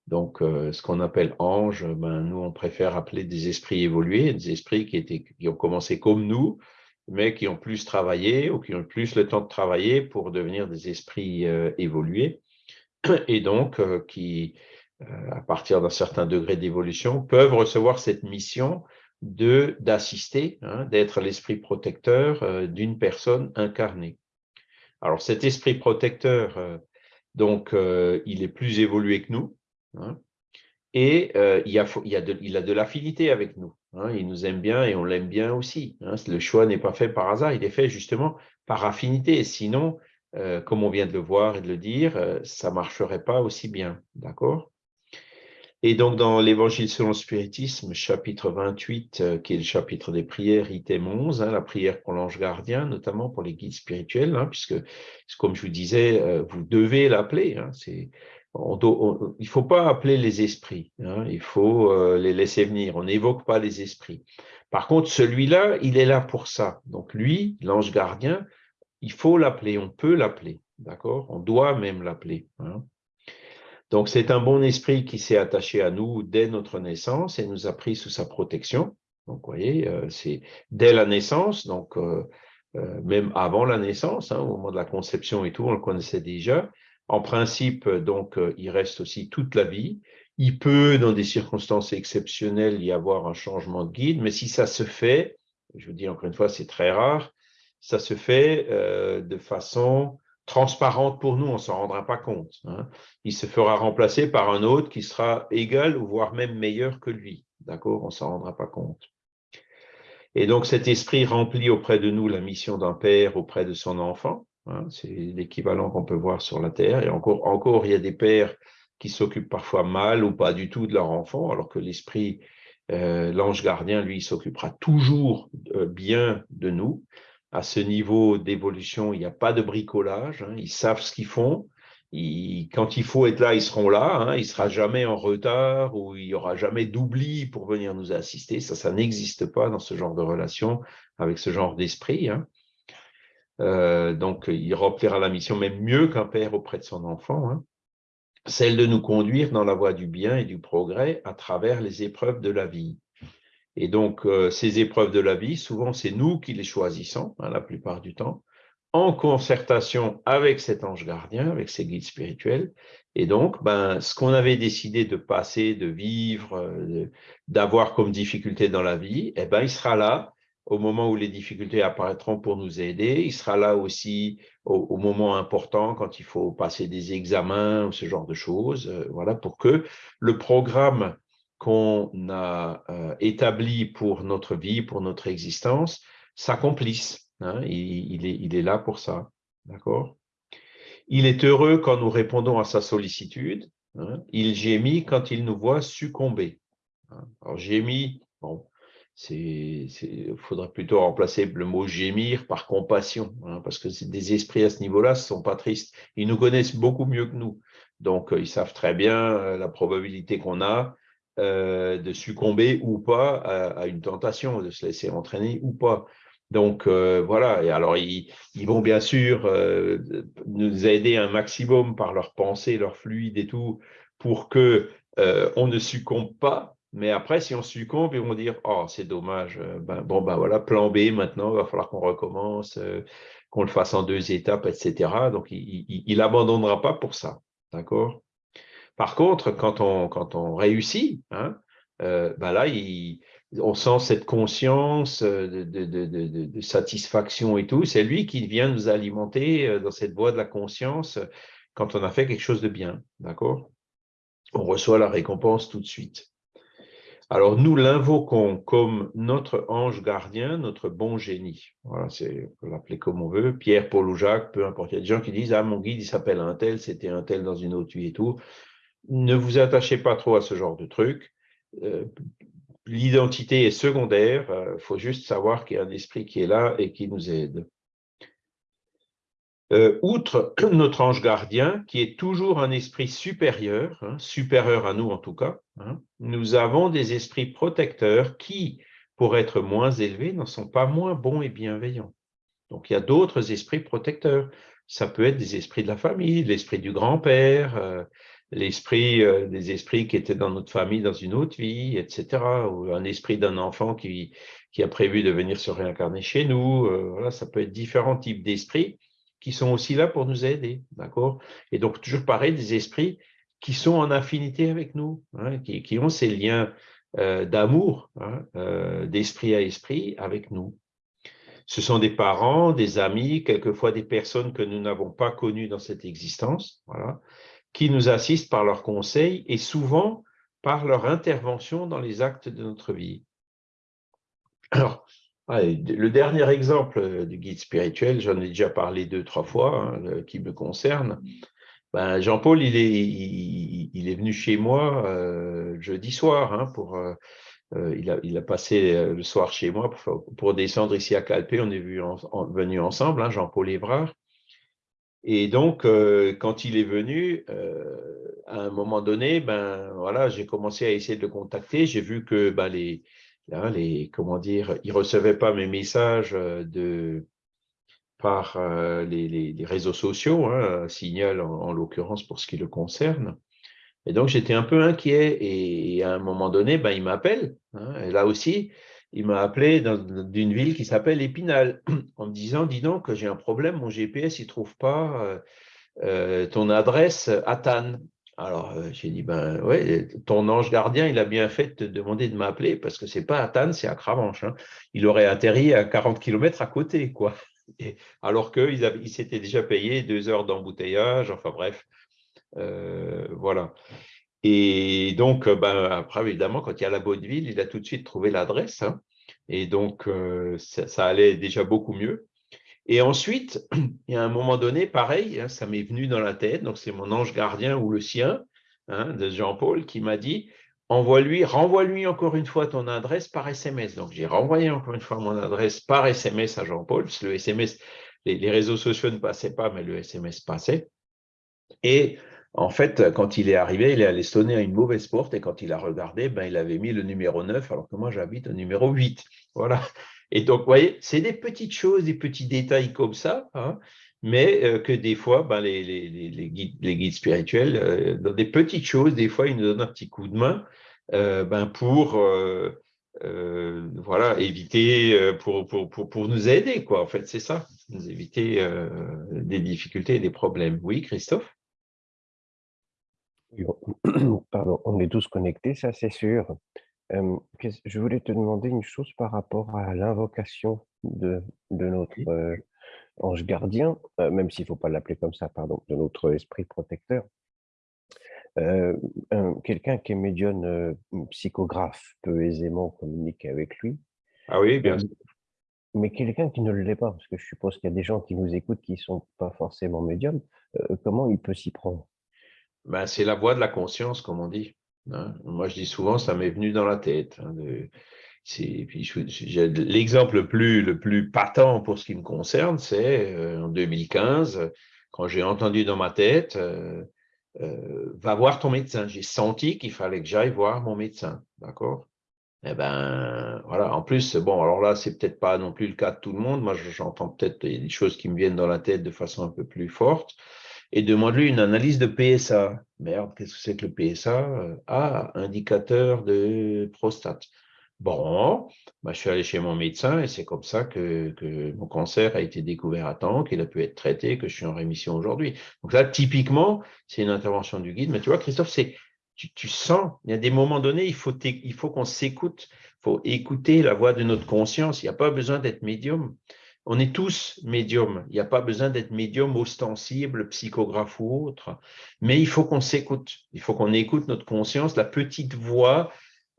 Donc, euh, ce qu'on appelle ange, ben, nous, on préfère appeler des esprits évolués, des esprits qui, étaient, qui ont commencé comme nous, mais qui ont plus travaillé ou qui ont plus le temps de travailler pour devenir des esprits évolués, et donc qui, euh, à partir d'un certain degré d'évolution, peuvent recevoir cette mission d'assister, hein, d'être l'esprit protecteur euh, d'une personne incarnée. Alors cet esprit protecteur, euh, donc, il est plus évolué que nous, hein, et il, a, a, de, l'affinité avec nous. Hein, il nous aime bien et on l'aime bien aussi. le choix n'est pas fait par hasard, il est fait justement par affinité. Sinon, comme on vient de le voir et de le dire, ça ne marcherait pas aussi bien. D'accord? Et donc, dans l'Évangile selon le spiritisme, chapitre 28, euh, qui est le chapitre des prières, item 11, hein, la prière pour l'ange gardien, notamment pour les guides spirituels, hein, puisque, comme je vous disais, euh, vous devez l'appeler. Hein, il ne faut pas appeler les esprits, il faut euh, les laisser venir. On n'évoque pas les esprits. Par contre, celui-là, il est là pour ça. Donc, lui, l'ange gardien, il faut l'appeler, on peut l'appeler, d'accord? On doit même l'appeler. Donc, c'est un bon esprit qui s'est attaché à nous dès notre naissance et nous a pris sous sa protection. Donc, vous voyez, euh, c'est dès la naissance, donc euh, euh, même avant la naissance, hein, au moment de la conception et tout, on le connaissait déjà. En principe, donc, il reste aussi toute la vie. Il peut, dans des circonstances exceptionnelles, y avoir un changement de guide, mais si ça se fait, je vous dis encore une fois, c'est très rare, ça se fait de façon transparente pour nous, on ne s'en rendra pas compte. Hein. Il se fera remplacer par un autre qui sera égal ou voire même meilleur que lui. D'accord? On ne s'en rendra pas compte. Et donc cet esprit remplit auprès de nous la mission d'un père auprès de son enfant. Hein. C'est l'équivalent qu'on peut voir sur la terre. Et encore, il y a des pères qui s'occupent parfois mal ou pas du tout de leur enfant, alors que l'esprit, euh, l'ange gardien, lui, s'occupera toujours euh, bien de nous à ce niveau d'évolution, il n'y a pas de bricolage. Hein. ils savent ce qu'ils font. quand il faut être là, ils seront là. Hein, il ne sera jamais en retard ou il n'y aura jamais d'oubli pour venir nous assister. Ça, ça n'existe pas dans ce genre de relation avec ce genre d'esprit. Hein. Euh, donc, il remplira la mission même mieux qu'un père auprès de son enfant, celle de nous conduire dans la voie du bien et du progrès à travers les épreuves de la vie. Et donc, euh, ces épreuves de la vie, souvent, c'est nous qui les choisissons, hein, la plupart du temps, en concertation avec cet ange gardien, avec ses guides spirituels. Et donc, ben, ce qu'on avait décidé de passer, de vivre, euh, d'avoir comme difficulté dans la vie, eh ben, il sera là au moment où les difficultés apparaîtront pour nous aider. Il sera là aussi au, moment important quand il faut passer des examens ou ce genre de choses. Euh, voilà, pour que le programme qu'on a euh, établi pour notre vie, pour notre existence, s'accomplisse. Hein. il, est, là pour ça. D'accord? Il est heureux quand nous répondons à sa sollicitude. Hein. Il gémit quand il nous voit succomber. Hein. Alors, gémit, bon, il faudrait plutôt remplacer le mot gémir par compassion, parce que des esprits à ce niveau-là, ne sont pas tristes. Ils nous connaissent beaucoup mieux que nous. Donc, euh, ils savent très bien euh, la probabilité qu'on a euh, de succomber ou pas à, une tentation, de se laisser entraîner ou pas. Donc, voilà. Et alors, ils, vont bien sûr nous aider un maximum par leur pensée, leur fluide et tout, pour que on ne succombe pas mais après, si on succombe, ils vont dire Oh, c'est dommage. Euh, ben, bon, ben voilà, plan B maintenant, il va falloir qu'on recommence, euh, qu'on le fasse en deux étapes, etc. Donc, il n'abandonnera pas pour ça. D'accord? Par contre, quand on, réussit, hein, euh, ben là, on sent cette conscience de, de, satisfaction et tout. C'est lui qui vient nous alimenter dans cette voie de la conscience quand on a fait quelque chose de bien. D'accord? On reçoit la récompense tout de suite. Alors nous l'invoquons comme notre ange gardien, notre bon génie. Voilà, c'est, on peut l'appeler comme on veut, Pierre, Paul ou Jacques, peu importe. Il y a des gens qui disent « Ah, mon guide, il s'appelle un tel, c'était un tel dans une autre vie et tout ». Ne vous attachez pas trop à ce genre de truc. Euh, l'identité est secondaire, il euh, faut juste savoir qu'il y a un esprit qui est là et qui nous aide. Euh, outre notre ange gardien, qui est toujours un esprit supérieur, hein, supérieur à nous en tout cas, hein, nous avons des esprits protecteurs qui, pour être moins élevés, ne sont pas moins bons et bienveillants. Donc, il y a d'autres esprits protecteurs. Ça peut être des esprits de la famille, l'esprit du grand-père, l'esprit euh, des esprits qui étaient dans notre famille dans une autre vie, etc. Ou un esprit d'un enfant qui, qui a prévu de venir se réincarner chez nous. voilà, ça peut être différents types d'esprits qui sont aussi là pour nous aider, d'accord? Et donc, toujours pareil, des esprits qui sont en affinité avec nous, hein, qui, ont ces liens euh, d'amour, hein, euh, d'esprit à esprit avec nous. Ce sont des parents, des amis, quelquefois des personnes que nous n'avons pas connues dans cette existence, voilà, qui nous assistent par leurs conseils et souvent par leur intervention dans les actes de notre vie. Alors, le dernier exemple euh, du guide spirituel, j'en ai déjà parlé deux, trois fois, hein, qui me concerne. Ben, Jean-Paul, il est, il, est venu chez moi euh, jeudi soir. Hein, pour, euh, il, a, il, a, passé le soir chez moi pour, descendre ici à Calpé. On est venu, venu ensemble, hein, Jean-Paul Évrard. Et donc, quand il est venu, à un moment donné, ben voilà, j'ai commencé à essayer de le contacter. J'ai vu que ben, les, les, comment dire, ils ne recevaient pas mes messages euh, de, par euh, les, réseaux sociaux, hein, Signal en, l'occurrence pour ce qui le concerne. Et donc, j'étais un peu inquiet. Et, à un moment donné, ben, il m'appelle. Hein, et là aussi, il m'a appelé d'une ville qui s'appelle Épinal, en me disant, dis donc, j'ai un problème, mon GPS, il ne trouve pas euh, ton adresse à Tannes. Alors, euh, j'ai dit, ben ouais, ton ange gardien, il a bien fait de te demander de m'appeler parce que c'est pas à Tannes, c'est à Cravanche. Hein. Il aurait atterri à 40 km à côté, quoi. alors qu'ils il s'étaient déjà payé deux heures d'embouteillage, enfin bref, euh, voilà. Et donc, ben, après, évidemment, quand il y a la bonne ville, il a tout de suite trouvé l'adresse. Hein. et donc, euh, ça, allait déjà beaucoup mieux. Et ensuite, il y a un moment donné, pareil, hein, ça m'est venu dans la tête, donc c'est mon ange gardien ou le sien hein, de Jean-Paul qui m'a dit envoie-lui, renvoie-lui encore une fois ton adresse par SMS. Donc j'ai renvoyé encore une fois mon adresse par SMS à Jean-Paul, le SMS, les, réseaux sociaux ne passaient pas, mais le SMS passait. Et en fait, quand il est arrivé, il est allé sonner à une mauvaise porte et quand il a regardé, ben, il avait mis le numéro 9 alors que moi j'habite au numéro 8. Voilà. Et donc, vous voyez, c'est des petites choses, des petits détails comme ça, hein, mais euh, que des fois, ben, les, les, les, guides, les, guides, spirituels, euh, dans des petites choses, des fois, ils nous donnent un petit coup de main euh, ben, pour voilà, éviter, pour, pour, pour, pour, nous aider, quoi. En fait, c'est ça, nous éviter des difficultés et des problèmes. Oui, Christophe? Pardon, on est tous connectés, ça c'est sûr. je voulais te demander une chose par rapport à l'invocation de, de notre ange gardien, même s'il ne faut pas l'appeler comme ça, pardon, de notre esprit protecteur. Quelqu'un qui est médium psychographe peut aisément communiquer avec lui. Ah oui, bien sûr. Mais quelqu'un qui ne l'est pas, parce que je suppose qu'il y a des gens qui nous écoutent qui ne sont pas forcément médiums, comment il peut s'y prendre? Ben, C'est la voix de la conscience, comme on dit. Hein. Moi, je dis souvent, ça m'est venu dans la tête. Hein, l'exemple le plus, le plus patent pour ce qui me concerne, c'est euh, en 2015, quand j'ai entendu dans ma tête, euh, euh, va voir ton médecin. J'ai senti qu'il fallait que j'aille voir mon médecin, d'accord? Eh ben, voilà. En plus, bon, alors là, c'est peut-être pas non plus le cas de tout le monde. Moi, j'entends peut-être des choses qui me viennent dans la tête de façon un peu plus forte et demande-lui une analyse de PSA. Merde, qu'est-ce que c'est que le PSA Ah, indicateur de prostate. Bon, bah, je suis allé chez mon médecin et c'est comme ça que, mon cancer a été découvert à temps, qu'il a pu être traité, que je suis en rémission aujourd'hui. Donc là, typiquement, c'est une intervention du guide. Mais tu vois, Christophe, c'est tu, sens, il y a des moments donnés, il faut, il faut qu'on s'écoute, il faut écouter la voix de notre conscience. Il n'y a pas besoin d'être médium. On est tous médiums. Il n'y a pas besoin d'être médium ostensible, psychographe ou autre. Mais il faut qu'on s'écoute. Il faut qu'on écoute notre conscience, la petite voix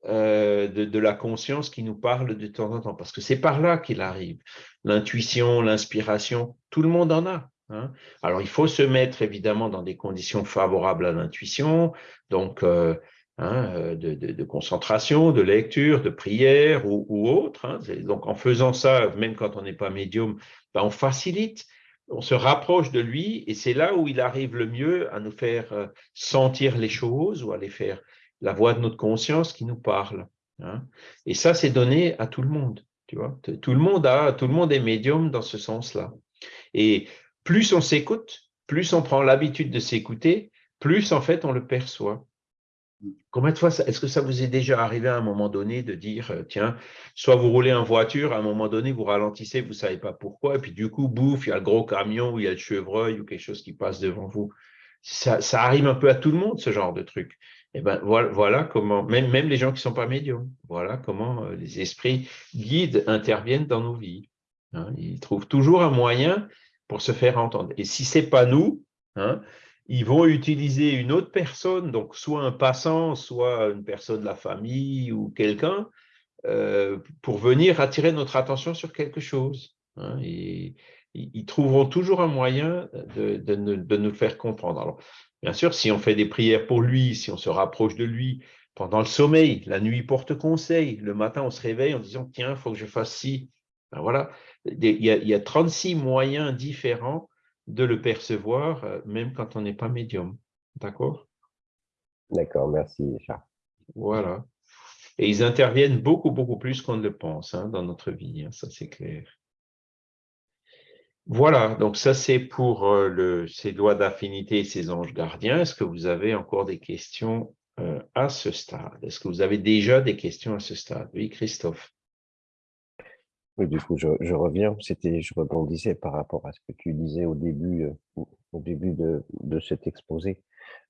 euh, de, la conscience qui nous parle de temps en temps. Parce que c'est par là qu'il arrive. L'intuition, l'inspiration, tout le monde en a. Hein. Alors, il faut se mettre évidemment dans des conditions favorables à l'intuition. Donc, euh, Hein, euh, de, concentration, de lecture, de prière ou, autre. Hein. Donc, en faisant ça, même quand on n'est pas médium, ben, on facilite, on se rapproche de lui et c'est là où il arrive le mieux à nous faire euh, sentir les choses ou à les faire la voix de notre conscience qui nous parle. Hein. Et ça, c'est donné à tout le monde. Tout le monde est médium dans ce sens-là. Et plus on s'écoute, plus on prend l'habitude de s'écouter, plus en fait on le perçoit. Combien de fois, est-ce que ça vous est déjà arrivé à un moment donné de dire, euh, tiens, soit vous roulez en voiture, à un moment donné, vous ralentissez, vous ne savez pas pourquoi, et puis du coup, bouffe, il y a le gros camion ou il y a le chevreuil ou quelque chose qui passe devant vous. Ça, arrive un peu à tout le monde, ce genre de truc. Et eh ben voilà, comment, même, même les gens qui ne sont pas médiums, voilà comment euh, les esprits guides interviennent dans nos vies. Hein. ils trouvent toujours un moyen pour se faire entendre. Et si ce n'est pas nous, hein, ils vont utiliser une autre personne, donc soit un passant, soit une personne de la famille ou quelqu'un, euh, pour venir attirer notre attention sur quelque chose. Hein, et, ils trouveront toujours un moyen de, nous faire comprendre. Alors, bien sûr, si on fait des prières pour lui, si on se rapproche de lui pendant le sommeil, la nuit porte conseil, le matin on se réveille en disant tiens, il faut que je fasse ci. Ben voilà, il y, a, il y a 36 moyens différents de le percevoir, euh, même quand on n'est pas médium. D'accord? D'accord, merci Charles. Voilà. Et ils interviennent beaucoup, beaucoup plus qu'on ne le pense hein, dans notre vie, hein, ça c'est clair. Voilà, donc ça c'est pour euh, le, ces lois d'affinité et ces anges gardiens. Est-ce que vous avez encore des questions euh, à ce stade? Est-ce que vous avez déjà des questions à ce stade? Oui, Christophe. Oui, du coup, je, reviens. C'était, je rebondissais par rapport à ce que tu disais au début, euh, au début de, de cet exposé.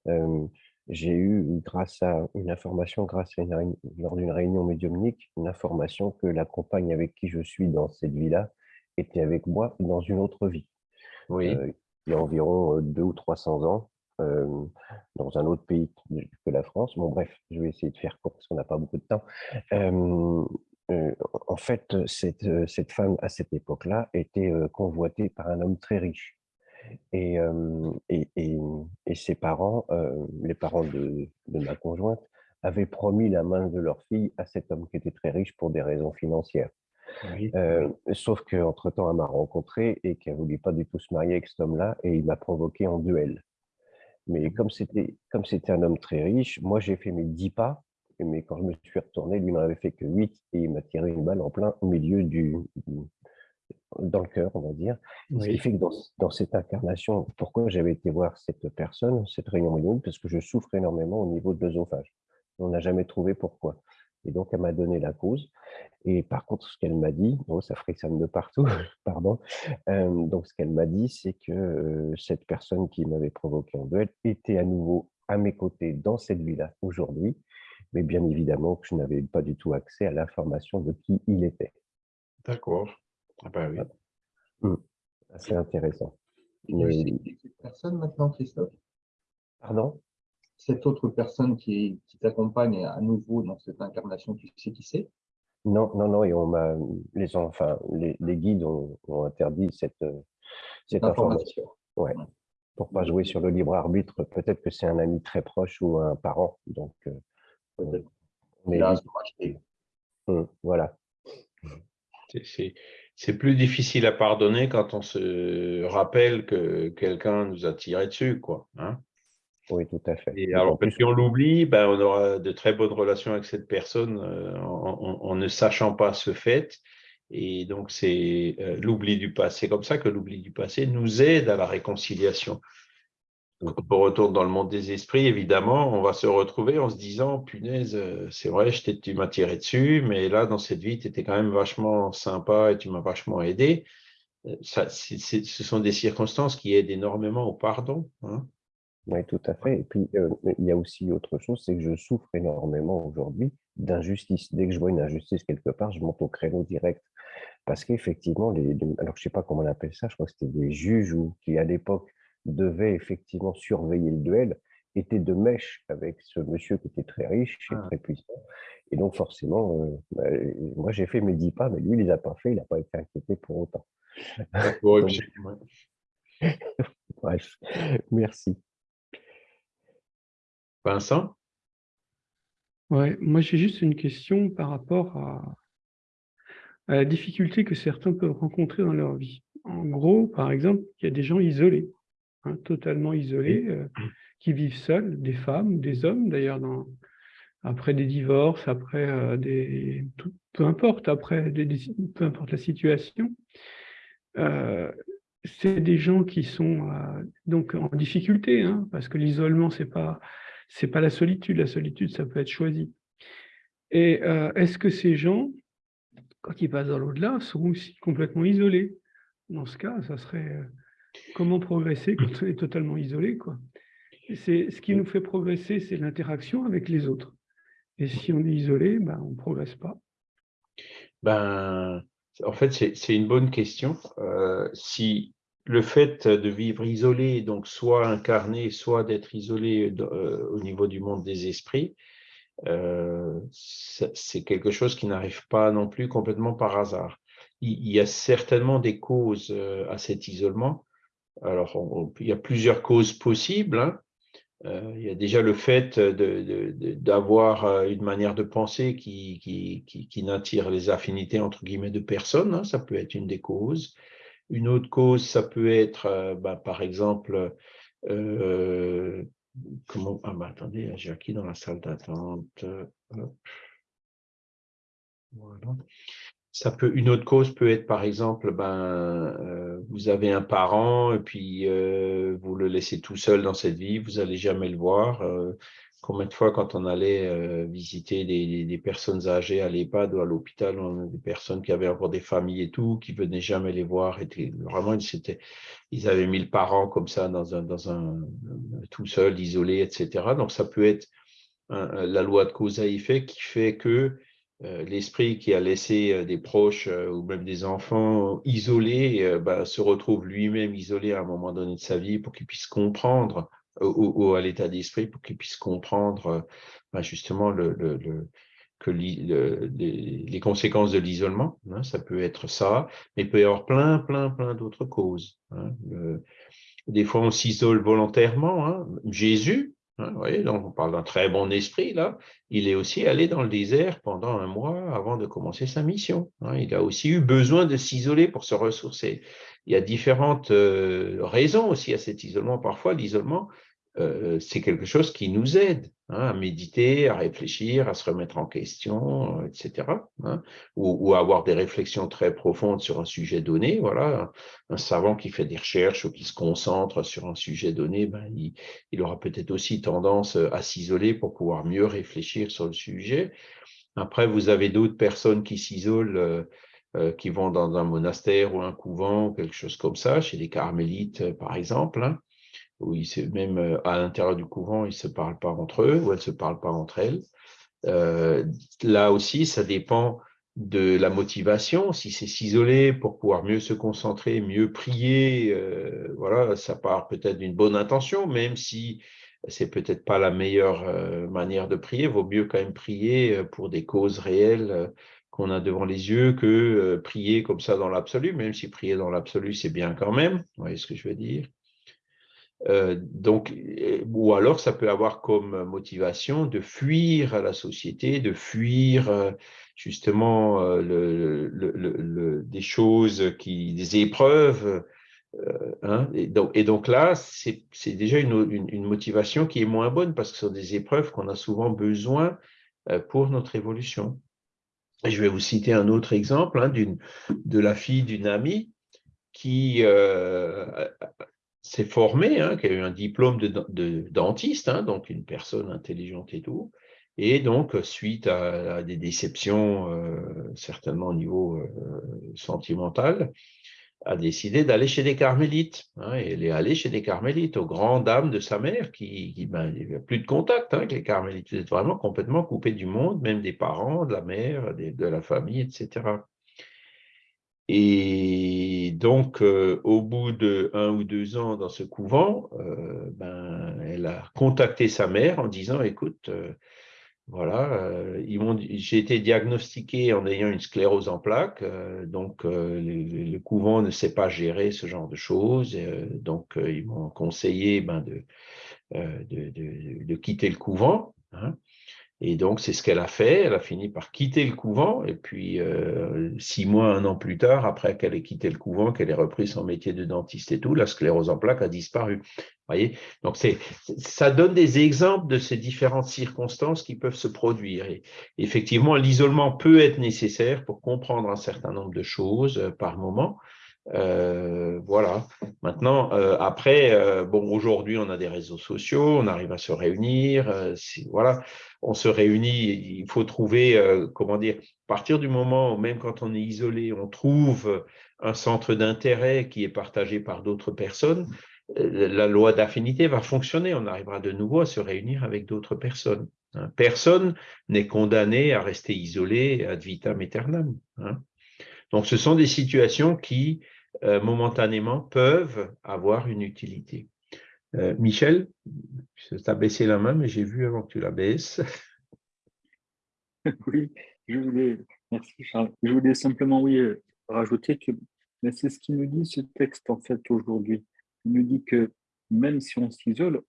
Euh, j'ai eu, grâce à une information, grâce à une lors d'une réunion médiumnique, une information que la compagne avec qui je suis dans cette vie-là était avec moi dans une autre vie. Oui. Euh, il y a environ deux ou 300 ans, dans un autre pays que la France. Bon, bref, je vais essayer de faire court parce qu'on n'a pas beaucoup de temps en fait, cette, cette, femme, à cette époque-là, était convoitée par un homme très riche. Et, et, et, ses parents, les parents de, de, ma conjointe, avaient promis la main de leur fille à cet homme qui était très riche pour des raisons financières. sauf qu'entre-temps, elle m'a rencontré et qu'elle ne voulait pas du tout se marier avec cet homme-là et il m'a provoqué en duel. Mais comme c'était un homme très riche, moi j'ai fait mes dix pas mais quand je me suis retourné, lui n'en avait fait que 8 et il m'a tiré une balle en plein au milieu du, dans le cœur, on va dire. Ce qui fait que dans, cette incarnation, pourquoi j'avais été voir cette personne, cette réunion moyenne, parce que je souffre énormément au niveau de l'œsophage. On n'a jamais trouvé pourquoi. Et donc, elle m'a donné la cause. Et par contre, ce qu'elle m'a dit, oh, ça frissonne de partout, pardon. Euh, donc, ce qu'elle m'a dit, c'est que euh, cette personne qui m'avait provoqué en duel était à nouveau à mes côtés dans cette vie-là aujourd'hui mais bien évidemment que je n'avais pas du tout accès à l'information de qui il était. D'accord. Ah ben oui. Mmh. C'est intéressant. cette personne maintenant, Christophe? Pardon? Cette autre personne qui, t'accompagne à nouveau dans cette incarnation, tu sais qui c'est? Non, non, non, et on m'a, les, enfin, les, guides ont, interdit cette, cette information. Ouais. Pour pas jouer sur le libre arbitre, peut-être que c'est un ami très proche ou un parent. Donc, euh, mais mmh, voilà. C'est plus difficile à pardonner quand on se rappelle que quelqu'un nous a tiré dessus, quoi. Hein. oui, tout à fait. Et alors, si on l'oublie, ben, on aura de très bonnes relations avec cette personne euh, en, ne sachant pas ce fait. Et donc, c'est euh, l'oubli du passé. C'est comme ça que l'oubli du passé nous aide à la réconciliation. Quand on retourne dans le monde des esprits, évidemment, on va se retrouver en se disant, punaise, euh, c'est vrai, tu m'as tiré dessus, mais là, dans cette vie, tu étais quand même vachement sympa et tu m'as vachement aidé. Euh, ça, ce sont des circonstances qui aident énormément au pardon. Hein. Oui, tout à fait. Et puis, euh, il y a aussi autre chose, c'est que je souffre énormément aujourd'hui d'injustice. Dès que je vois une injustice quelque part, je monte au créneau direct. Parce qu'effectivement, alors je ne sais pas comment on appelle ça, je crois que c'était des juges ou qui, à l'époque, devait effectivement surveiller le duel était de mèche avec ce monsieur qui était très riche et ah. très puissant. Et donc forcément, euh, bah, moi j'ai fait mes dix pas, mais lui il les a pas fait, il n'a pas été inquiété pour autant. Bref, merci. Vincent? Ouais, moi j'ai juste une question par rapport à, à la difficulté que certains peuvent rencontrer dans leur vie. En gros, par exemple, il y a des gens isolés. Hein, totalement isolés, euh, qui vivent seuls, des femmes, des hommes d'ailleurs, après des divorces, après euh, des... peu importe, après des, peu importe la situation. Euh, c'est des gens qui sont donc en difficulté, hein, parce que l'isolement, ce n'est pas, pas la solitude. La solitude, ça peut être choisi. Et est-ce que ces gens, quand ils passent dans l'au-delà, sont aussi complètement isolés? Dans ce cas, ça serait Comment progresser quand on est totalement isolé quoi c'est Ce qui nous fait progresser, c'est l'interaction avec les autres. Et si on est isolé, ben, on ne progresse pas. Ben, en fait, c'est une bonne question. Euh, si le fait de vivre isolé, donc soit incarné, soit d'être isolé euh, au niveau du monde des esprits, euh, c'est quelque chose qui n'arrive pas non plus complètement par hasard. Il, y a certainement des causes à cet isolement, alors, il y a plusieurs causes possibles. Hein. Euh, il y a déjà le fait d'avoir euh, une manière de penser qui, n'attire les affinités entre guillemets de personne. Hein. Ça peut être une des causes. Une autre cause, ça peut être, euh, bah, par exemple, comment Ah, bah, attendez, j'ai acquis dans la salle d'attente. Voilà. Ça peut, une autre cause peut être, par exemple, ben, euh, vous avez un parent et puis euh, vous le laissez tout seul dans cette vie, vous n'allez jamais le voir. Euh, combien de fois, quand on allait visiter des, personnes âgées à l'EHPAD ou à l'hôpital, des personnes qui avaient encore des familles et tout, qui venaient jamais les voir, étaient, vraiment, ils, ils avaient mis le parent comme ça dans un, dans un tout seul, isolé, etc. Donc, ça peut être la loi de cause à effet qui fait que euh, l'esprit qui a laissé euh, des proches euh, ou même des enfants isolés bah, se retrouve lui-même isolé à un moment donné de sa vie pour qu'il puisse comprendre, ou, à l'état d'esprit, pour qu'il puisse comprendre bah, justement le, que les, conséquences de l'isolement. Hein, ça peut être ça, mais il peut y avoir plein, plein, plein d'autres causes. Hein. des fois, on s'isole volontairement. Hein. Jésus, Hein, donc on parle d'un très bon esprit là. Il est aussi allé dans le désert pendant un mois avant de commencer sa mission. Hein. Il a aussi eu besoin de s'isoler pour se ressourcer. Il y a différentes euh, raisons aussi à cet isolement. Parfois, l'isolement, euh, c'est quelque chose qui nous aide hein, à méditer, à réfléchir, à se remettre en question, euh, etc. Hein, ou, à avoir des réflexions très profondes sur un sujet donné. Voilà, un, savant qui fait des recherches ou qui se concentre sur un sujet donné, ben, il, aura peut-être aussi tendance à s'isoler pour pouvoir mieux réfléchir sur le sujet. Après, vous avez d'autres personnes qui s'isolent. Euh, qui vont dans un monastère ou un couvent, quelque chose comme ça, chez les carmélites par exemple, hein où même euh, à l'intérieur du couvent, ils ne se parlent pas entre eux, ou elles ne se parlent pas entre elles. là aussi, ça dépend de la motivation, si c'est s'isoler pour pouvoir mieux se concentrer, mieux prier, euh, voilà, ça part peut-être d'une bonne intention, même si c'est peut-être pas la meilleure euh, manière de prier, vaut mieux quand même prier euh, pour des causes réelles qu'on a devant les yeux que prier comme ça dans l'absolu, même si prier dans l'absolu c'est bien quand même, vous voyez ce que je veux dire donc, ou alors ça peut avoir comme motivation de fuir la société, de fuir justement euh, le, des choses, qui, des épreuves. Euh, hein, et, donc, et, donc, là, c'est déjà une, une, motivation qui est moins bonne parce que ce sont des épreuves qu'on a souvent besoin euh, pour notre évolution. Je vais vous citer un autre exemple hein, de la fille d'une amie qui s'est formée, hein, qui a eu un diplôme de, dentiste, donc une personne intelligente et tout, et donc, suite à, des déceptions, euh, certainement au niveau euh, sentimental, a décidé d'aller chez des carmélites. Hein, elle est allée chez des carmélites, aux grandes dames de sa mère, qui, qui ben, il plus de contact hein, avec les carmélites. Vous êtes vraiment complètement coupé du monde, même des parents, de la mère, de la famille, etc. Et donc, euh, au bout de un ou deux ans dans ce couvent, ben, elle a contacté sa mère en disant, écoute, voilà, euh, j'ai été diagnostiqué en ayant une sclérose en plaques, euh, donc euh, le, couvent ne sait pas gérer ce genre de choses, donc ils m'ont conseillé ben, de, quitter le couvent. Hein. Et donc, c'est ce qu'elle a fait. Elle a fini par quitter le couvent. Et puis, six mois, un an plus tard, après qu'elle ait quitté le couvent, qu'elle ait repris son métier de dentiste et tout, la sclérose en plaques a disparu voyez? Donc, ça donne des exemples de ces différentes circonstances qui peuvent se produire. Et effectivement, l'isolement peut être nécessaire pour comprendre un certain nombre de choses euh, par moment. Euh, voilà. Maintenant, euh, après, bon, aujourd'hui, on a des réseaux sociaux, on arrive à se réunir. voilà, on se réunit. Il faut trouver, comment dire, à partir du moment même quand on est isolé, on trouve un centre d'intérêt qui est partagé par d'autres personnes la loi d'affinité va fonctionner. On arrivera de nouveau à se réunir avec d'autres personnes. Hein. Personne n'est condamné à rester isolé ad vitam aeternam. Hein. Donc, ce sont des situations qui, euh, momentanément, peuvent avoir une utilité. Euh, Michel, tu as baissé la main, mais j'ai vu avant que tu la baisses. Oui, je voulais, merci Charles. Je voulais simplement, oui, euh, rajouter que c'est ce qui nous dit ce texte, en fait, aujourd'hui il nous dit que même si on s'isole,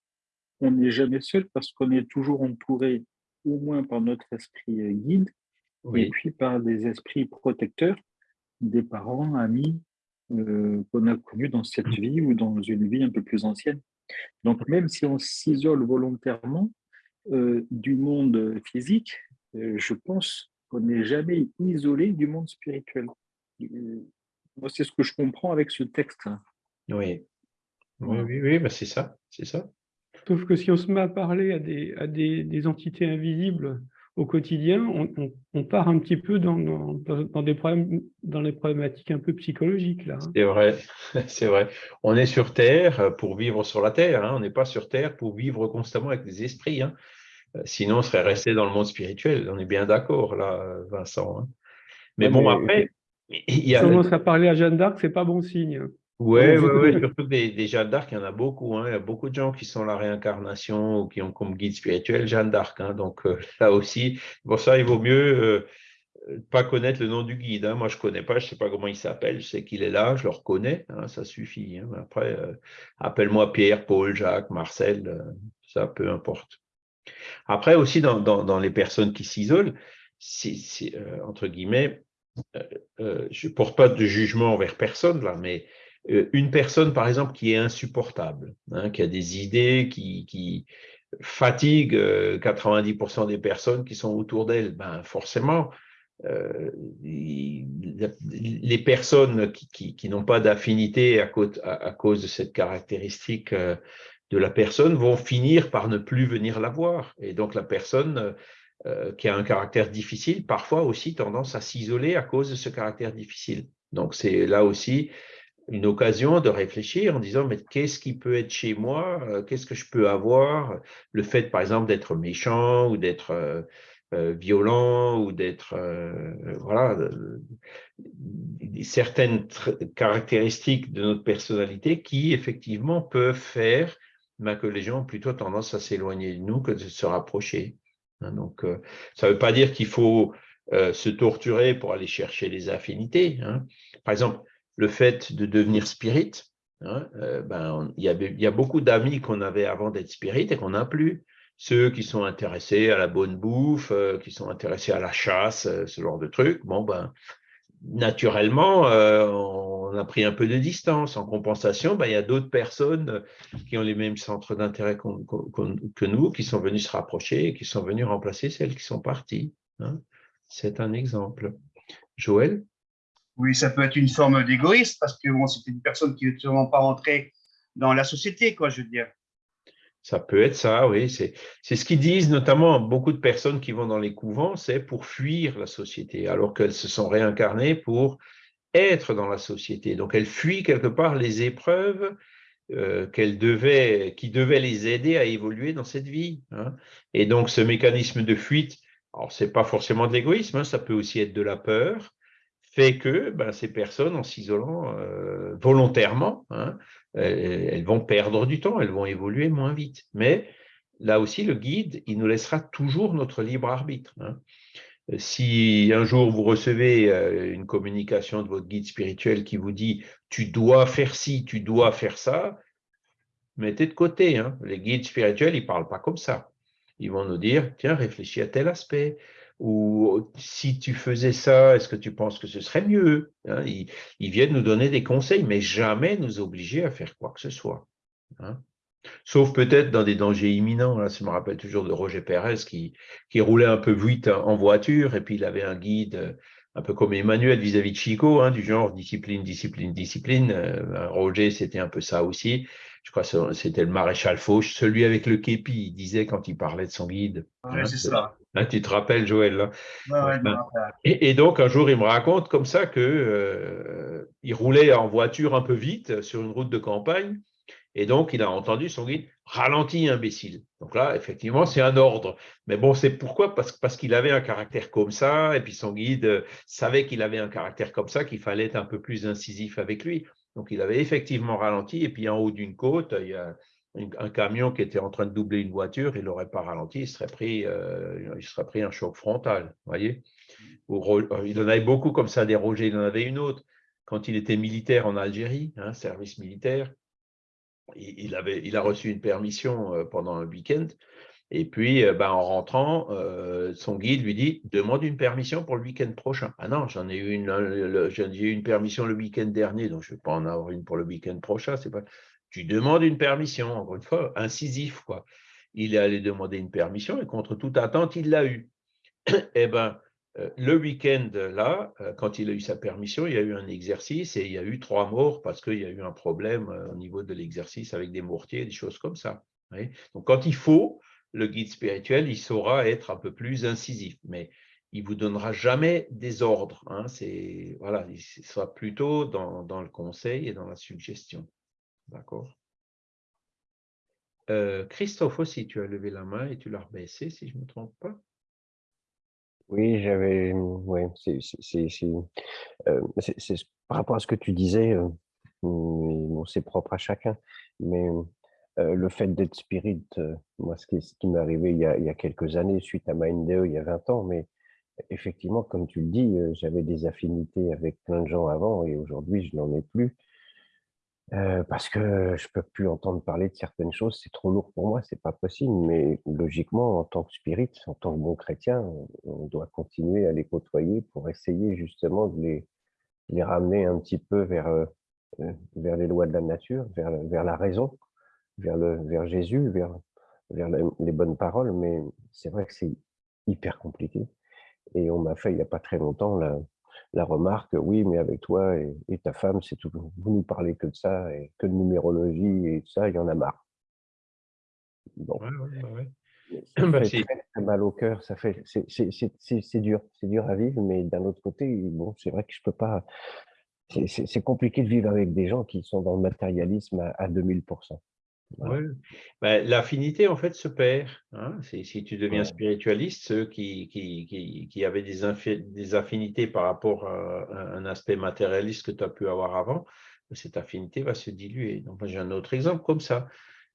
on n'est jamais seul parce qu'on est toujours entouré au moins par notre esprit guide et puis par des esprits protecteurs, des parents, amis euh, qu'on a connus dans cette vie ou dans une vie un peu plus ancienne. Donc même si on s'isole volontairement euh, du monde physique, je pense qu'on n'est jamais isolé du monde spirituel. moi, c'est ce que je comprends avec ce texte. Oui, oui, oui, oui bah, c'est ça, c'est ça. Sauf que si on se met à parler à des, à des, des entités invisibles au quotidien, on, on, part un petit peu dans, dans, dans, des problèmes, dans les problématiques un peu psychologiques. là. Hein. C'est vrai, c'est vrai. On est sur Terre pour vivre sur la Terre, hein. on n'est pas sur Terre pour vivre constamment avec des esprits. Hein. Euh, sinon, on serait resté dans le monde spirituel. On est bien d'accord, là, Vincent. Hein. Mais bon, après, il y a... commence à parler à Jeanne d'Arc, c'est pas bon signe. Oui, ouais, ouais, surtout des, des Jeanne d'Arc, il y en a beaucoup. Hein. Il y a beaucoup de gens qui sont la réincarnation ou qui ont comme guide spirituel Jeanne d'Arc. Hein. Donc euh, là aussi, pour ça, il vaut mieux euh, pas connaître le nom du guide. Hein. Moi, je ne connais pas, je ne sais pas comment il s'appelle. Je sais qu'il est là, je le reconnais, hein, ça suffit. Hein. Après, euh, appelle-moi Pierre, Paul, Jacques, Marcel, ça, peu importe. Après aussi, dans, dans, dans les personnes qui s'isolent, c'est, entre guillemets, je ne porte pas de jugement envers personne là, mais euh, une personne, par exemple, qui est insupportable, hein, qui a des idées qui, qui fatiguent 90% euh, des personnes qui sont autour d'elle, ben forcément, euh, les personnes qui, n'ont pas d'affinité à, cause de cette caractéristique de la personne vont finir par ne plus venir la voir. Et donc la personne qui a un caractère difficile, parfois aussi tendance à s'isoler à cause de ce caractère difficile. Donc c'est là aussi une occasion de réfléchir en disant mais qu'est-ce qui peut être chez moi? Euh, Qu'est-ce que je peux avoir? Le fait, par exemple, d'être méchant ou d'être euh, euh, violent ou d'être, voilà, certaines caractéristiques de notre personnalité qui, effectivement, peuvent faire ben, que les gens ont plutôt tendance à s'éloigner de nous que de se rapprocher. Hein. donc, ça ne veut pas dire qu'il faut se torturer pour aller chercher les affinités. Hein. Par exemple, le fait de devenir spirit, hein, ben, il, y il y a beaucoup d'amis qu'on avait avant d'être spirit et qu'on n'a plus ceux qui sont intéressés à la bonne bouffe, euh, qui sont intéressés à la chasse, euh, ce genre de trucs, bon, ben, naturellement, euh, on a pris un peu de distance. En compensation, ben, il y a d'autres personnes qui ont les mêmes centres d'intérêt que nous, qui sont venus se rapprocher et qui sont venus remplacer celles qui sont parties. Hein. C'est un exemple. Joël? Oui, ça peut être une forme d'égoïsme parce que bon, c'était une personne qui n'est sûrement pas rentrée dans la société, quoi, je veux dire. Ça peut être ça, oui. C'est ce qu'ils disent, notamment beaucoup de personnes qui vont dans les couvents, c'est pour fuir la société, alors qu'elles se sont réincarnées pour être dans la société. Donc, elles fuient quelque part les épreuves euh, devaient, qui devaient les aider à évoluer dans cette vie. Hein. Et donc, ce mécanisme de fuite, alors ce n'est pas forcément de l'égoïsme, hein, ça peut aussi être de la peur, fait que ben, ces personnes, en s'isolant euh, volontairement, hein, elles, vont perdre du temps, elles vont évoluer moins vite. Mais là aussi, le guide, il nous laissera toujours notre libre arbitre. Hein. Si un jour vous recevez euh, une communication de votre guide spirituel qui vous dit « tu dois faire ci, tu dois faire ça », mettez de côté. Hein. Les guides spirituels, ils ne parlent pas comme ça. Ils vont nous dire « tiens, réfléchis à tel aspect » ou si tu faisais ça, est-ce que tu penses que ce serait mieux hein, ils, viennent nous donner des conseils, mais jamais nous obliger à faire quoi que ce soit. Hein? Sauf peut-être dans des dangers imminents. Là, ça me rappelle toujours de Roger Pérez qui, qui roulait un peu vite en voiture et puis il avait un guide un peu comme Emmanuel vis-à-vis de Chico, hein, du genre discipline, discipline, discipline. Euh, Roger, c'était un peu ça aussi. Je crois que c'était le maréchal Fauche, celui avec le képi, il disait quand il parlait de son guide. c'est ça. Hein, tu te rappelles, Joël et, donc, un jour, il me raconte comme ça qu'il euh, roulait en voiture un peu vite sur une route de campagne. Et donc, il a entendu son guide ralentit, imbécile. Donc là, effectivement, c'est un ordre. Mais bon, c'est pourquoi? Parce, parce qu'il avait un caractère comme ça, et puis son guide euh, savait qu'il avait un caractère comme ça, qu'il fallait être un peu plus incisif avec lui. Donc, il avait effectivement ralenti, et puis en haut d'une côte, il y a un camion qui était en train de doubler une voiture, il n'aurait pas ralenti, il serait pris, euh, il serait pris un choc frontal. Voyez euh, il en avait beaucoup comme ça des Roger, il en avait une autre. Quand il était militaire en Algérie, hein, service militaire, il, avait, il a reçu une permission euh, pendant un week-end. Et puis, ben, en rentrant, son guide lui dit Demande une permission pour le week-end prochain. Ah non, j'en ai eu une, j'ai eu une permission le week-end dernier, donc je ne vais pas en avoir une pour le week-end prochain. Pas tu demandes une permission, encore une fois, incisif, quoi. Il est allé demander une permission et contre toute attente, il l'a eu. eh bien, euh, le week-end, là, euh, quand il a eu sa permission, il y a eu un exercice et il y a eu trois morts parce qu'il y a eu un problème euh, au niveau de l'exercice avec des mortiers, des choses comme ça. Donc, quand il faut, le guide spirituel, il saura être un peu plus incisif, mais il vous donnera jamais des ordres. Hein. voilà, il sera plutôt dans le conseil et dans la suggestion. D'accord. Euh, Christophe aussi, tu as levé la main et tu l'as rebaissé, si je ne me trompe pas. Oui, j'avais. Oui, c'est euh, par rapport à ce que tu disais, euh, c'est propre à chacun, mais le fait d'être spirit, moi, ce qui, m'est arrivé il y, a, quelques années, suite à Mindeo, il y a 20 ans, mais effectivement, comme tu le dis, j'avais des affinités avec plein de gens avant et aujourd'hui, je n'en ai plus parce que je peux plus entendre parler de certaines choses, c'est trop lourd pour moi, c'est pas possible. Mais logiquement, en tant que spirit, en tant que bon chrétien, on doit continuer à les côtoyer pour essayer justement de les les ramener un petit peu vers, vers les lois de la nature, vers vers la raison, vers le vers Jésus, vers vers les bonnes paroles. Mais c'est vrai que c'est hyper compliqué et on m'a fait il y a pas très longtemps là la remarque, oui, mais avec toi et, ta femme, c'est tout. Vous nous parlez que de ça et que de numérologie et ça, il y en a marre. Bon. Ça bah, fait très, mal au cœur, ça fait, c'est dur, c'est dur à vivre, mais d'un autre côté, bon, c'est vrai que je peux pas. C'est compliqué de vivre avec des gens qui sont dans le matérialisme à, à 2000%. Voilà. Ouais. Ben, L'affinité, en fait, se perd. hein. Si tu deviens Ouais. spiritualiste, ceux qui, qui, qui, qui avaient des, affinités par rapport à, un aspect matérialiste que tu as pu avoir avant, cette affinité va se diluer. Donc, j'ai un autre exemple comme ça.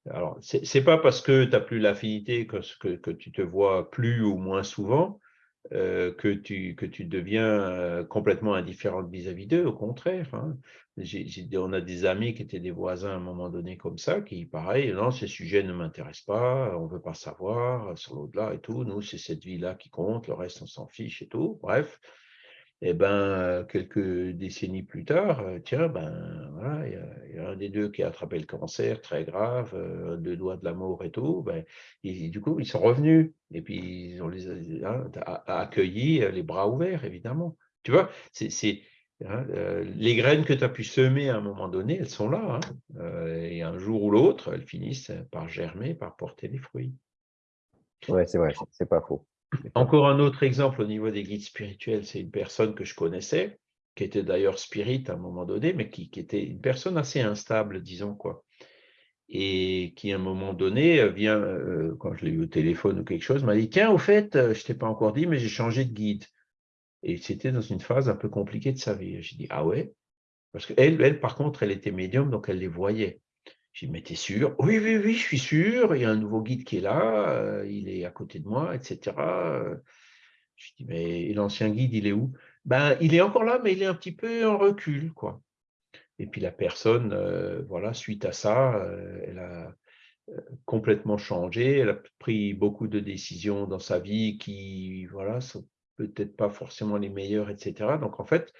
Alors, c'est c'est pas parce que tu n'as plus l'affinité que, que, que tu te vois plus ou moins souvent euh, que, tu, que tu deviens euh, complètement indifférent vis-à-vis d'eux, au contraire. hein. On a des amis qui étaient des voisins à un moment donné comme ça, qui, pareil, non, ces sujets ne m'intéressent pas, on ne veut pas savoir sur l'au-delà et tout. Nous, c'est cette vie-là qui compte, le reste, on s'en fiche et tout. Bref. Et ben, euh, quelques décennies plus tard, euh, tiens, ben, voilà, il y, a- un des deux qui a attrapé le cancer très grave, euh, deux doigts de la mort et tout. Ben, et, du coup, ils sont revenus. Et puis, ils ont les, hein, accueillis euh, les bras ouverts, évidemment. Tu vois, c'est, hein, les graines que tu as pu semer à un moment donné, elles sont là. hein. Et un jour ou l'autre, elles finissent par germer, par porter les fruits. Ouais, c'est vrai, c'est pas faux. Encore un autre exemple au niveau des guides spirituels, c'est une personne que je connaissais, qui était d'ailleurs spirit à un moment donné, mais qui, qui était une personne assez instable, disons quoi. Et qui, à un moment donné, euh, vient, euh, quand je l'ai eu au téléphone ou quelque chose, m'a dit Tiens, au fait, euh, je ne t'ai pas encore dit, mais j'ai changé de guide. Et c'était dans une phase un peu compliquée de sa vie. J'ai dit Ah ouais Parce qu'elle, elle, par contre, elle était médium, donc elle les voyait. J'ai dit, mais t'es sûr? Oui, oui, oui, je suis sûr. Il y a un nouveau guide qui est là, euh, il est à côté de moi, etc. Euh, Je dis, mais l'ancien guide, il est où? Ben, il est encore là, mais il est un petit peu en recul, quoi. Et puis la personne, euh, voilà, suite à ça, euh, elle a euh, complètement changé. Elle a pris beaucoup de décisions dans sa vie qui, voilà, sont peut-être pas forcément les meilleures, etc. Donc en fait,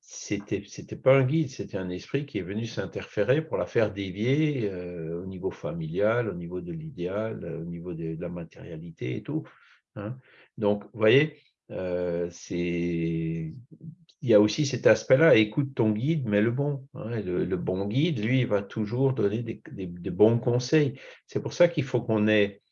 c'était c'était pas un guide, c'était un esprit qui est venu s'interférer pour la faire dévier euh, au niveau familial, au niveau de l'idéal, euh, au niveau de, la matérialité et tout. hein. Donc, vous voyez, euh, il y a aussi cet aspect-là, écoute ton guide, mais le bon. hein. Le, bon guide, lui, il va toujours donner des, bons conseils. C'est pour ça qu'il faut qu'on ait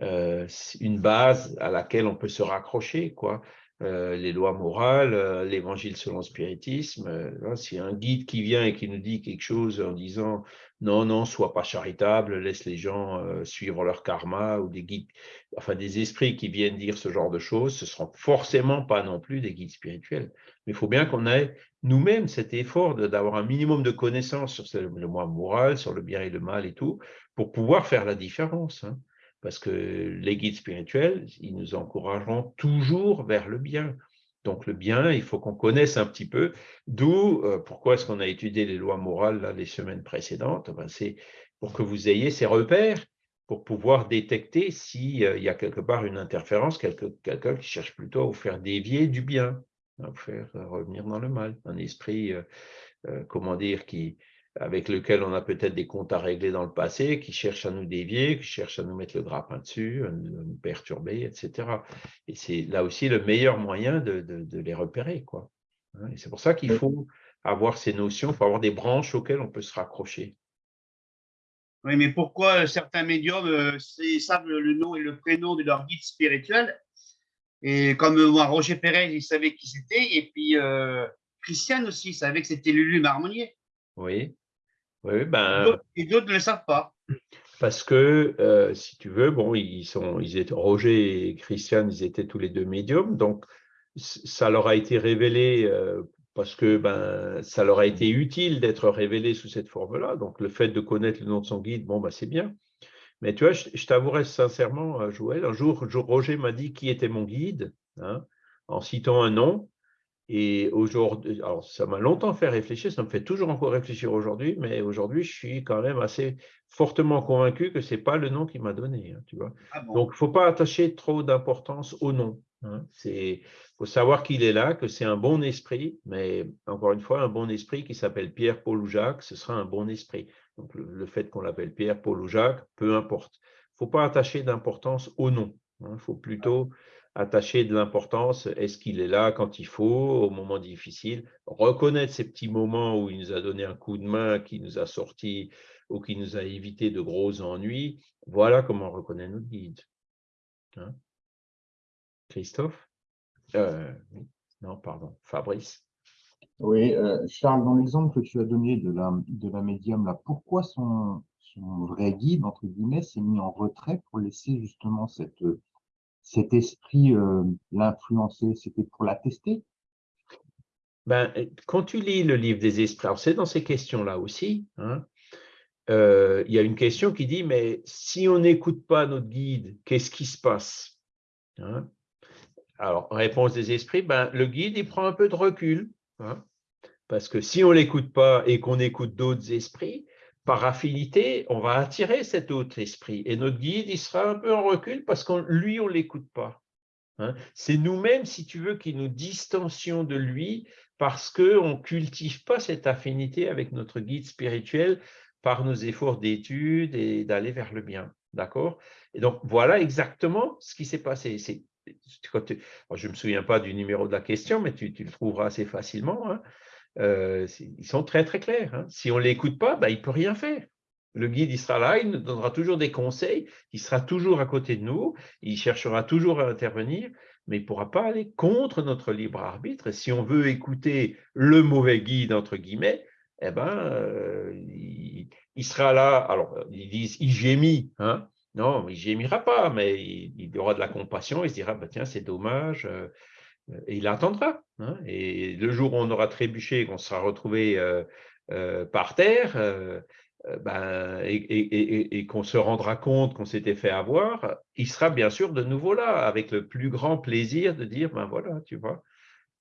une base à laquelle on peut se raccrocher, quoi. Euh, les lois morales, euh, l'évangile selon le spiritisme. euh, a un guide qui vient et qui nous dit quelque chose en disant non, non, sois pas charitable, laisse les gens euh, suivre leur karma, ou des guides, enfin des esprits qui viennent dire ce genre de choses, ce seront forcément pas non plus des guides spirituels. Mais il faut bien qu'on ait nous-mêmes cet effort d'avoir un minimum de connaissances sur le moi moral, sur le bien et le mal et tout, pour pouvoir faire la différence. hein. Parce que les guides spirituels, ils nous encourageront toujours vers le bien. Donc le bien, il faut qu'on connaisse un petit peu. D'où euh, pourquoi est-ce qu'on a étudié les lois morales là, les semaines précédentes Ben, C'est pour que vous ayez ces repères pour pouvoir détecter s'il y a quelque part une interférence, quelqu'un qui cherche plutôt à vous faire dévier du bien, à vous faire euh, revenir dans le mal. Un esprit, euh, euh, comment dire, qui, avec lequel on a peut-être des comptes à régler dans le passé, qui cherche à nous dévier, qui cherche à nous mettre le grappin dessus, à nous, perturber, etc. Et c'est là aussi le meilleur moyen de, de- de les repérer. Quoi. Hein, Et c'est pour ça qu'il faut avoir ces notions, il faut avoir des branches auxquelles on peut se raccrocher. Oui, mais pourquoi euh, certains médiums euh, savent le le nom et le prénom de leur guide spirituel? Et comme euh, moi, Roger Pérez, il savait qui c'était. Et puis, euh, Christiane aussi, il savait que c'était Lulu Marmonnier. Oui, oui, ben, Et d'autres ne le savent pas. Parce que, euh, si tu veux, bon, ils sont, ils étaient, Roger et Christiane, ils étaient tous les deux médiums, donc ça leur a été révélé euh, parce que ben, ça leur a été utile d'être révélé sous cette forme-là. Donc, le fait de connaître le nom de son guide, bon, ben, c'est bien. Mais tu vois, je, je t'avouerai sincèrement, euh, Joël, un jour, Jo- Roger m'a dit qui était mon guide, hein, en citant un nom. Et aujourd'hui, alors ça m'a longtemps fait réfléchir, ça me fait toujours encore réfléchir aujourd'hui, mais aujourd'hui, je suis quand même assez fortement convaincu que ce n'est pas le nom qu'il m'a donné, hein, tu vois. Ah bon? Donc, il ne faut pas attacher trop d'importance au nom. Il faut savoir qu'il est là, que c'est un bon esprit, mais encore une fois, un bon esprit qui s'appelle Pierre, Paul ou Jacques, ce sera un bon esprit. Donc, le, le fait qu'on l'appelle Pierre, Paul ou Jacques, peu importe. Il ne faut pas attacher d'importance au nom. Il faut plutôt attacher de l'importance, est-ce qu'il est là quand il faut, au moment difficile, reconnaître ces petits moments où il nous a donné un coup de main, qui nous a sorti ou qui nous a évité de gros ennuis. Voilà comment on reconnaît notre guide. Hein? Christophe? Euh. Non, pardon, Fabrice? Oui, euh, Charles, dans l'exemple que tu as donné de la, de la médium, là, pourquoi son, son vrai guide, entre guillemets, s'est mis en retrait pour laisser justement cette, cet esprit euh, l'influencer C'était pour la tester? Ben, quand tu lis le livre des esprits, c'est dans ces questions-là aussi, hein, euh, il y a une question qui dit, mais si on n'écoute pas notre guide, qu'est-ce qui se passe? Hein? Alors, réponse des esprits, ben, le guide, il prend un peu de recul. Hein, parce que si on ne l'écoute pas et qu'on écoute d'autres esprits, par affinité, on va attirer cet autre esprit. Et notre guide, il sera un peu en recul parce que lui, on ne l'écoute pas. Hein. C'est nous-mêmes, si tu veux, qui nous distancions de lui parce qu'on ne cultive pas cette affinité avec notre guide spirituel par nos efforts d'étude et d'aller vers le bien. D'accord? Et donc, voilà exactement ce qui s'est passé. je ne me souviens pas du numéro de la question, mais tu, le trouveras assez facilement. Hein. Ils sont très, très clairs. Hein. Si on ne l'écoute pas, ben, il ne peut rien faire. Le guide, il sera là, il nous donnera toujours des conseils, il sera toujours à côté de nous, il cherchera toujours à intervenir, mais il ne pourra pas aller contre notre libre arbitre. Si on veut écouter le mauvais guide, entre guillemets, eh ben, il, sera là. Alors, ils disent, il gémit. Hein non, il gémira pas, mais il, aura de la compassion, il se dira, bah, tiens, c'est dommage, et il attendra. Hein. et le jour où on aura trébuché, qu'on sera retrouvé euh, euh, par terre, ben, et, qu'on se rendra compte qu'on s'était fait avoir, il sera bien sûr de nouveau là, avec le plus grand plaisir de dire, ben voilà, tu vois,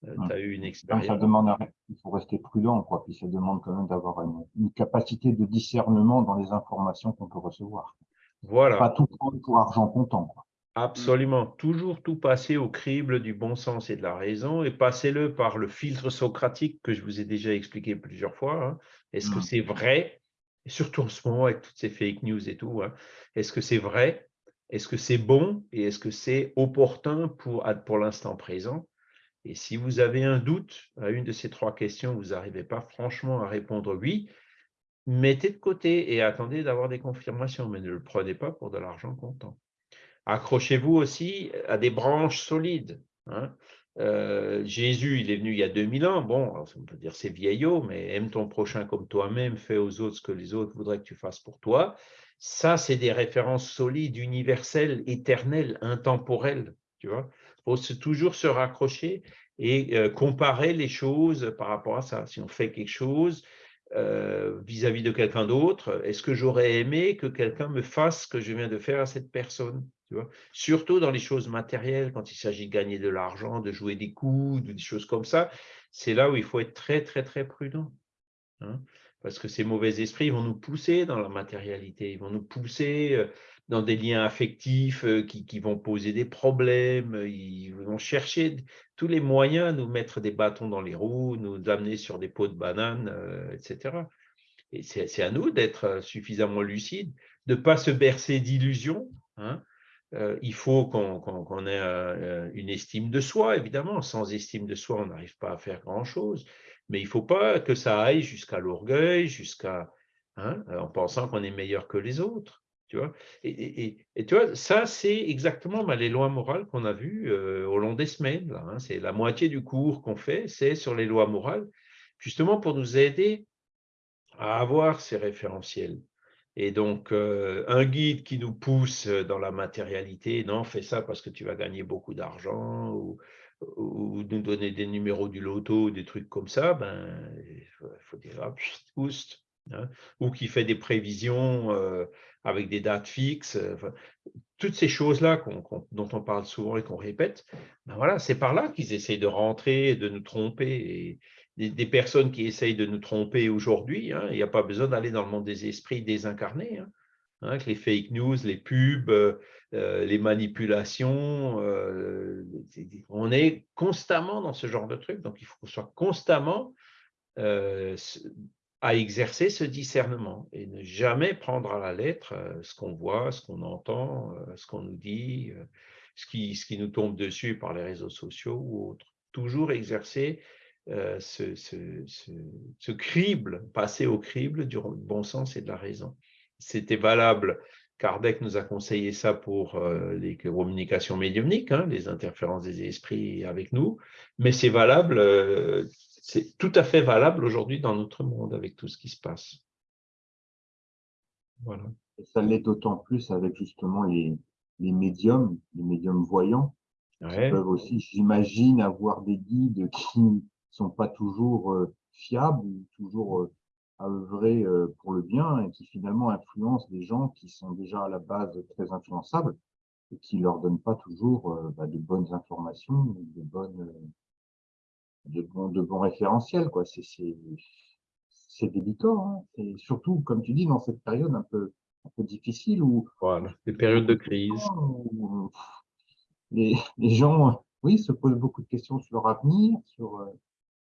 tu as eu une expérience. Ça demande, il faut rester prudent, quoi. Puis ça demande quand même d'avoir une, capacité de discernement dans les informations qu'on peut recevoir. Voilà. Pas tout prendre pour argent comptant. Absolument. Toujours tout passer au crible du bon sens et de la raison et passez-le par le filtre socratique que je vous ai déjà expliqué plusieurs fois. Hein. Est-ce que mmh. c'est vrai? Et surtout en ce moment avec toutes ces fake news et tout. Hein. Est-ce que c'est vrai? Est-ce que c'est bon? Et est-ce que c'est opportun pour, pour l'instant présent? Et si vous avez un doute à une de ces trois questions, vous n'arrivez pas franchement à répondre oui, mettez de côté et attendez d'avoir des confirmations, mais ne le prenez pas pour de l'argent comptant. Accrochez-vous aussi à des branches solides. Hein. Euh, Jésus, il est venu il y a 2000 ans. Bon, on peut dire c'est vieillot, mais aime ton prochain comme toi-même, fais aux autres ce que les autres voudraient que tu fasses pour toi. Ça, c'est des références solides, universelles, éternelles, intemporelles. Tu vois, faut toujours se raccrocher et euh, comparer les choses par rapport à ça. Si on fait quelque chose, euh, vis-à-vis de quelqu'un d'autre, est-ce que j'aurais aimé que quelqu'un me fasse ce que je viens de faire à cette personne? Surtout dans les choses matérielles, quand il s'agit de gagner de l'argent, de jouer des coups, des choses comme ça, c'est là où il faut être très, très, très prudent. Hein parce que ces mauvais esprits vont nous pousser dans la matérialité, ils vont nous pousser euh, dans des liens affectifs euh, qui, vont poser des problèmes, ils vont chercher tous les moyens à nous mettre des bâtons dans les roues, nous amener sur des pots de bananes, euh, etc. Et c'est à nous d'être euh, suffisamment lucides, de ne pas se bercer d'illusions. Hein. Il faut qu'on ait une estime de soi, évidemment. Sans estime de soi, on n'arrive pas à faire grand-chose. Mais il ne faut pas que ça aille jusqu'à l'orgueil, jusqu'à hein, en pensant qu'on est meilleur que les autres. Tu vois et, tu vois, ça, c'est exactement bah, les lois morales qu'on a vues euh, au long des semaines. Hein. C'est la moitié du cours qu'on fait, c'est sur les lois morales, justement pour nous aider à avoir ces référentiels. Et donc, euh, un guide qui nous pousse dans la matérialité, non, fais ça parce que tu vas gagner beaucoup d'argent, ou, ou, nous donner des numéros du loto, des trucs comme ça, ben, il faut, dire, ah, oust, hein. ou qui fait des prévisions euh, avec des dates fixes. Euh, toutes ces choses-là dont on parle souvent et qu'on répète, ben voilà, c'est par là qu'ils essayent de rentrer et de nous tromper. Et des, personnes qui essayent de nous tromper aujourd'hui, hein, il n'y a pas besoin d'aller dans le monde des esprits désincarnés. Hein, hein avec les fake news, les pubs, euh, euh, les manipulations, on est constamment dans ce genre de truc. Donc, il faut qu'on soit constamment à exercer ce discernement et ne jamais prendre à la lettre euh, ce qu'on voit, ce qu'on entend, euh, ce qu'on nous dit, euh, ce qui, ce qui nous tombe dessus par les réseaux sociaux ou autres. Toujours exercer ce, ce, crible, passer au crible du bon sens et de la raison. C'était valable, Kardec nous a conseillé ça pour les communications médiumniques, hein, les interférences des esprits avec nous, mais c'est valable c'est tout à fait valable aujourd'hui dans notre monde avec tout ce qui se passe. Voilà. Et ça l'est d'autant plus avec justement les, les médiums, les médiums voyants, qui peuvent aussi, j'imagine, avoir des guides qui sont pas toujours euh, fiables ou toujours euh, à œuvrer euh, pour le bien et qui finalement influencent des gens qui sont déjà à la base très influençables et qui leur donnent pas toujours bah, de bonnes informations, de bonnes, de bons, de bons référentiels, quoi. C'est, c'est délicat, hein. Et surtout, comme tu dis, dans cette période un peu, un peu difficile où. Voilà, les périodes de crise. les, les, gens, oui, se posent beaucoup de questions sur leur avenir, sur.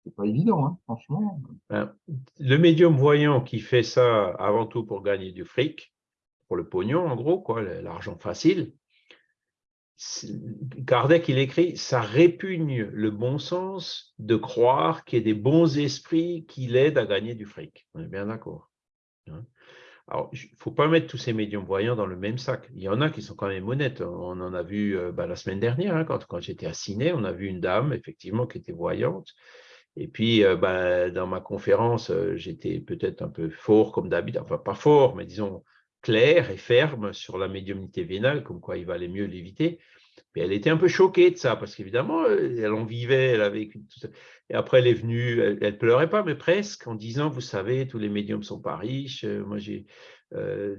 C'est pas évident, hein, franchement. Ben, le médium voyant qui fait ça avant tout pour gagner du fric, pour le pognon, en gros, quoi, l'argent facile, Kardec, il écrit, ça répugne le bon sens de croire qu'il y a des bons esprits qui l'aident à gagner du fric. On est bien d'accord. Hein. Alors, il ne faut pas mettre tous ces médiums voyants dans le même sac. Il y en a qui sont quand même honnêtes. On en a vu euh, bah, la semaine dernière, hein, quand, quand j'étais à Ciné, on a vu une dame, effectivement, qui était voyante. Et puis, euh, bah, dans ma conférence, euh, j'étais peut-être un peu fort comme d'habitude, enfin pas fort, mais disons, clair et ferme sur la médiumnité vénale, comme quoi il valait mieux l'éviter. Mais elle était un peu choquée de ça, parce qu'évidemment, elle en vivait, elle avait. Et après, elle est venue, elle, ne pleurait pas, mais presque, en disant, vous savez, tous les médiums sont pas riches. Euh, moi, euh,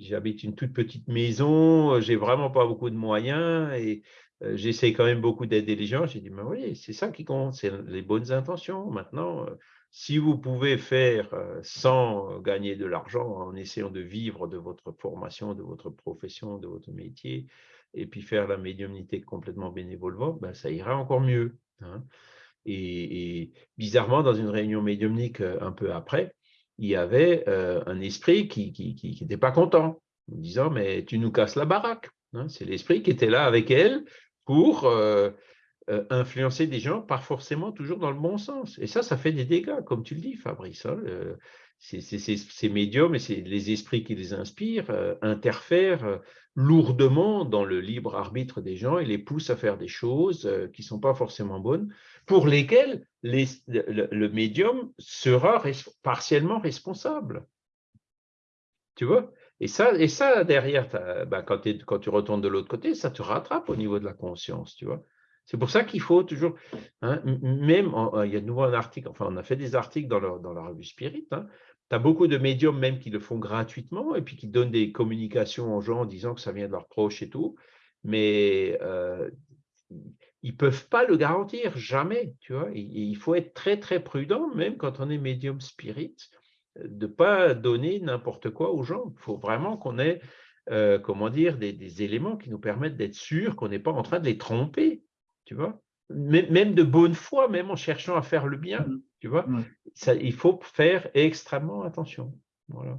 j'habite une toute petite maison, j'ai vraiment pas beaucoup de moyens et euh, j'essaie quand même beaucoup d'aider les gens. J'ai dit, mais oui, c'est ça qui compte, c'est les bonnes intentions. Maintenant, si vous pouvez faire euh, sans gagner de l'argent en essayant de vivre de votre formation, de votre profession, de votre métier, et puis faire la médiumnité complètement bénévole, ben ça ira encore mieux. Hein. Et, bizarrement, dans une réunion médiumnique euh, un peu après, il y avait euh, un esprit qui n'était pas content, en disant, mais tu nous casses la baraque. Hein. C'est l'esprit qui était là avec elle pour euh, influencer des gens, pas forcément toujours dans le bon sens. Et ça, ça fait des dégâts, comme tu le dis, Fabrice. Hein, ces médiums et les esprits qui les inspirent euh, interfèrent euh, lourdement dans le libre arbitre des gens et les poussent à faire des choses qui ne sont pas forcément bonnes, pour lesquelles le, médium sera partiellement responsable. Tu vois? Et ça, et ça, derrière, ben, quand, tu retournes de l'autre côté, ça te rattrape au niveau de la conscience, tu vois. C'est pour ça qu'il faut toujours, hein, même, euh, il y a de nouveau un article, enfin on a fait des articles dans, dans la revue Spirit, hein. tu as beaucoup de médiums même qui le font gratuitement et puis qui donnent des communications aux gens en disant que ça vient de leurs proches et tout, mais euh, ils ne peuvent pas le garantir, jamais, tu vois. Il, faut être très très prudent, même quand on est médium spirit, de ne pas donner n'importe quoi aux gens. Il faut vraiment qu'on ait, euh, comment dire, des, des, éléments qui nous permettent d'être sûrs qu'on n'est pas en train de les tromper tu vois même de bonne foi, même en cherchant à faire le bien, mmh. tu vois, ça, il faut faire extrêmement attention. Voilà.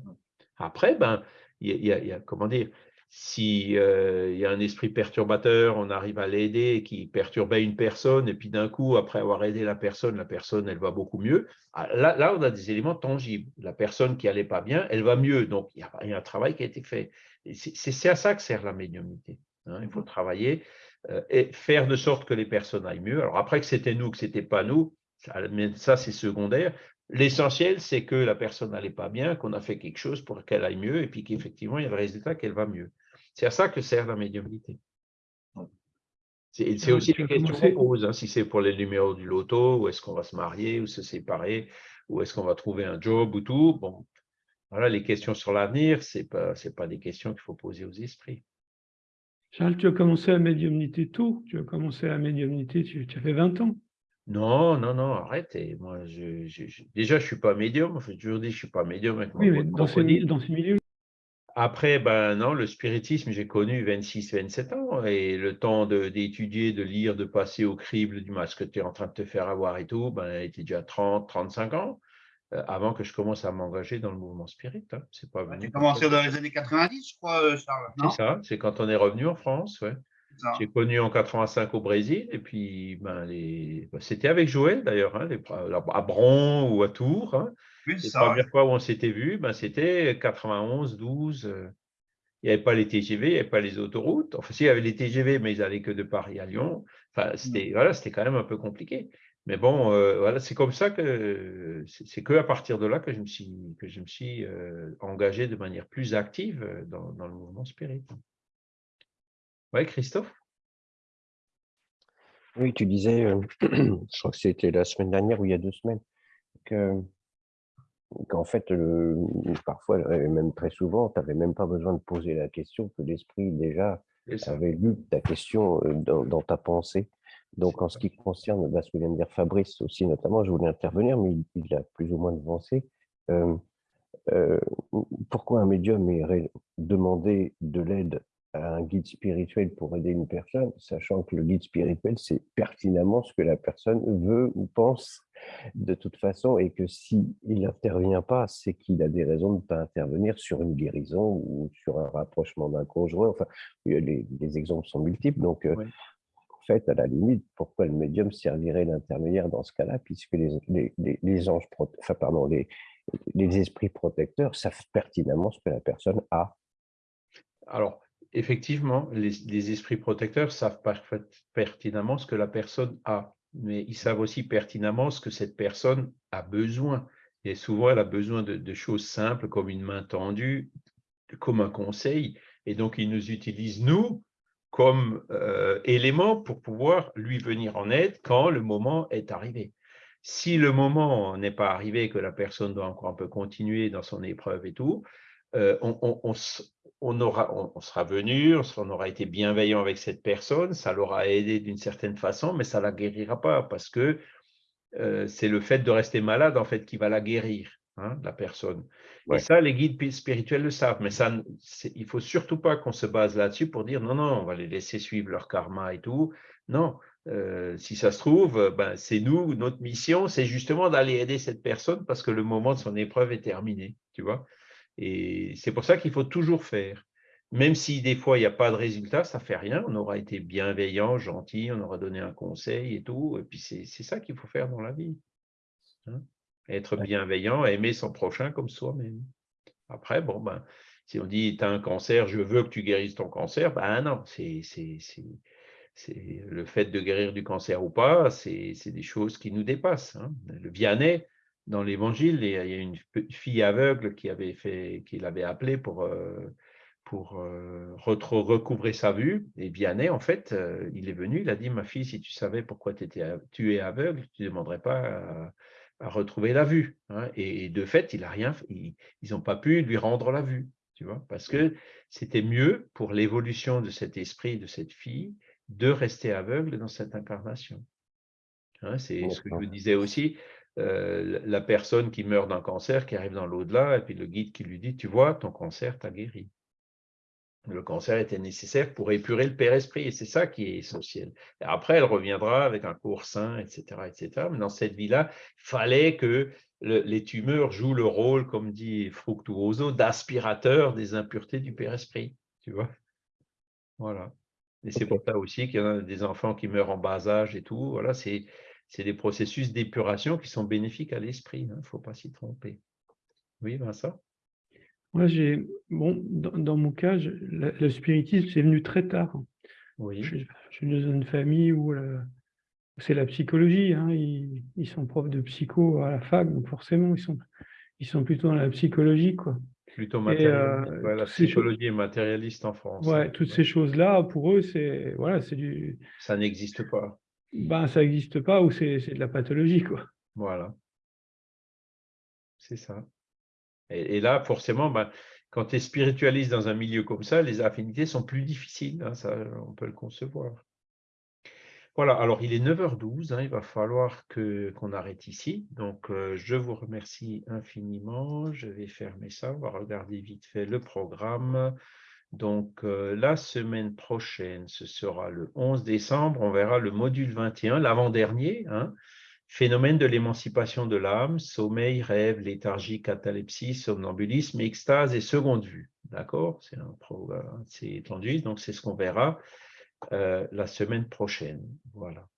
Après, ben, il y, a, comment dire, si euh, il y a un esprit perturbateur, on arrive à l'aider, qui perturbait une personne, et puis d'un coup, après avoir aidé la personne, la personne, elle va beaucoup mieux. Ah, là, là on a des éléments tangibles. La personne qui allait pas bien, elle va mieux. Donc, il y a, un travail qui a été fait. C'est à ça que sert la médiumnité. Hein. Il faut travailler euh, et faire de sorte que les personnes aillent mieux. Alors après que c'était nous, que ce n'était pas nous, ça, c'est secondaire. L'essentiel, c'est que la personne n'allait pas bien, qu'on a fait quelque chose pour qu'elle aille mieux et puis qu'effectivement, il y a le résultat qu'elle va mieux. C'est à ça que sert la médiumnité. C'est aussi une question qu'on pose, hein, si c'est pour les numéros du loto, ou est-ce qu'on va se marier ou se séparer, ou est-ce qu'on va trouver un job ou tout. Bon, voilà, les questions sur l'avenir, ce n'est pas, pas des questions qu'il faut poser aux esprits. Charles, tu as commencé à médiumnité tôt. Tu as commencé à médiumnité, tu, tu as fait 20 ans. Non, non, non, arrête. moi, je, déjà, je ne suis pas médium. Je toujours dit, je ne suis pas médium. oui, mais dans ces milieux. Après, ben non, le spiritisme, j'ai connu 26, 27 ans. Et le temps d'étudier, de, lire, de passer au crible du masque que tu es en train de te faire avoir et tout, ben, était déjà 30, 35 ans. Euh, avant que je commence à m'engager dans le mouvement spirit. Hein. C'est pas Tu as commencé dans les années 90, je crois, euh, Charles. C'est ça, c'est quand on est revenu en France. Ouais. J'ai connu en 85 au Brésil, et puis ben, les... Ben, c'était avec Joël d'ailleurs, hein, à Bron ou à Tours. Hein. Oui, les premières fois où on s'était vu, ben, c'était 91, 12. Euh, il n'y avait pas les TGV, il n'y avait pas les autoroutes. Enfin, si, il y avait les TGV, mais ils n'allaient que de Paris à Lyon. Enfin, c'était mmh. voilà, quand même un peu compliqué. Mais bon, euh, voilà, c'est comme ça que c'est que à partir de là que je me suis, que je me suis euh, engagé de manière plus active dans, dans le mouvement spirit. Oui, Christophe? Oui, tu disais, je crois que c'était la semaine dernière ou il y a deux semaines, que qu'en fait, parfois, et même très souvent, tu n'avais même pas besoin de poser la question, que l'esprit déjà avait lu ta question dans, dans ta pensée. Donc, en ce qui concerne bah, ce que vient de dire Fabrice aussi, notamment, je voulais intervenir, mais il, a plus ou moins avancé. Euh, euh, pourquoi un médium est demandé de l'aide à un guide spirituel pour aider une personne, sachant que le guide spirituel, c'est pertinemment ce que la personne veut ou pense? De toute façon, et que s'il n'intervient pas, c'est qu'il a des raisons de ne pas intervenir sur une guérison ou sur un rapprochement d'un conjoint. Enfin, les, les, exemples sont multiples. Donc, euh, fait, à la limite, pourquoi le médium servirait d'intermédiaire dans ce cas-là, puisque les, les, anges, enfin, pardon, les, les esprits protecteurs savent pertinemment ce que la personne a. Alors, effectivement, les, esprits protecteurs savent pertinemment ce que la personne a, mais ils savent aussi pertinemment ce que cette personne a besoin. Et souvent, elle a besoin de, choses simples comme une main tendue, comme un conseil. Et donc, ils nous utilisent, nous, comme euh, élément pour pouvoir lui venir en aide quand le moment est arrivé. Si le moment n'est pas arrivé, que la personne doit encore un peu continuer dans son épreuve et tout, euh, on, aura, on, sera venu, on, aura été bienveillant avec cette personne, ça l'aura aidé d'une certaine façon, mais ça ne la guérira pas parce que euh, c'est le fait de rester malade en fait qui va la guérir. Hein, la personne. Et ça, les guides spirituels le savent, mais ça, il ne faut surtout pas qu'on se base là-dessus pour dire non, non, on va les laisser suivre leur karma et tout. Non, euh, si ça se trouve, ben, c'est nous, notre mission, c'est justement d'aller aider cette personne parce que le moment de son épreuve est terminé, tu vois. Et c'est pour ça qu'il faut toujours faire. Même si des fois il n'y a pas de résultat, ça ne fait rien, on aura été bienveillant, gentil, on aura donné un conseil et tout, et puis c'est ça qu'il faut faire dans la vie. Hein être bienveillant, aimer son prochain comme soi-même. Après, bon, ben, si on dit tu as un cancer, je veux que tu guérisses ton cancer, ben non, c'est le fait de guérir du cancer ou pas, c'est des choses qui nous dépassent. Hein. Le Vianney, dans l'évangile, il y a une fille aveugle qui avait fait, qui l'avait appelé pour, euh, pour euh, recouvrer sa vue. Et Vianney, en fait, euh, il est venu, il a dit Ma fille, si tu savais pourquoi étais, tu es aveugle, tu ne demanderais pas à, à retrouver la vue. Hein, et, de fait, il a rien, ils n'ont pas pu lui rendre la vue, tu vois, parce que c'était mieux pour l'évolution de cet esprit, de cette fille, de rester aveugle dans cette incarnation. Hein, c'est ce que je vous disais aussi, euh, la personne qui meurt d'un cancer, qui arrive dans l'au-delà, et puis le guide qui lui dit, tu vois, ton cancer t'a guéri le cancer était nécessaire pour épurer le Père Esprit, et c'est ça qui est essentiel. Et après, elle reviendra avec un cours sain, etc., etc. Mais dans cette vie-là, il fallait que les tumeurs jouent le rôle, comme dit Fructuoso, d'aspirateur des impuretés du Père Esprit, tu vois. Voilà. Et c'est pour ça aussi qu'il y a des enfants qui meurent en bas âge et tout. Voilà, c'est des processus d'épuration qui sont bénéfiques à l'esprit. Il hein, ne faut pas s'y tromper. Oui, Vincent? Moi, j'ai, bon, dans, mon cas, le spiritisme, c'est venu très tard. Oui. Je, suis dans une famille où c'est la psychologie. Hein, ils, sont profs de psycho à la fac, donc forcément, ils sont, ils sont plutôt dans la psychologie. Quoi. Plutôt matérialiste. Euh, la psychologie est matérialiste en France. Ouais, toutes ces choses-là, pour eux, c'est voilà, c'est du. Ça n'existe pas. Ben, ça n'existe pas ou c'est de la pathologie, quoi. Voilà. C'est ça. Et, là, forcément, ben, quand tu es spiritualiste dans un milieu comme ça, les affinités sont plus difficiles. Hein, ça, on peut le concevoir. Voilà, alors il est 9h12, hein, il va falloir qu'on arrête ici. Donc, euh, je vous remercie infiniment. Je vais fermer ça. On va regarder vite fait le programme. Donc, euh, la semaine prochaine, ce sera le 11 décembre. On verra le module 21, l'avant-dernier. Hein, Phénomène de l'émancipation de l'âme, sommeil, rêve, léthargie, catalepsie, somnambulisme, extase et seconde vue. D'accord? C'est un programme assez étendu, donc c'est ce qu'on verra euh, la semaine prochaine. Voilà.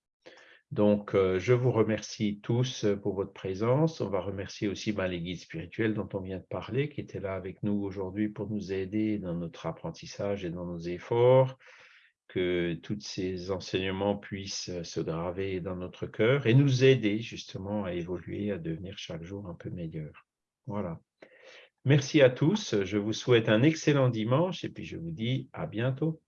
Donc, euh, je vous remercie tous pour votre présence. On va remercier aussi ben, les guides spirituels dont on vient de parler, qui étaient là avec nous aujourd'hui pour nous aider dans notre apprentissage et dans nos efforts. que tous ces enseignements puissent se graver dans notre cœur et nous aider justement à évoluer, à devenir chaque jour un peu meilleur. Voilà. Merci à tous. Je vous souhaite un excellent dimanche et puis je vous dis à bientôt.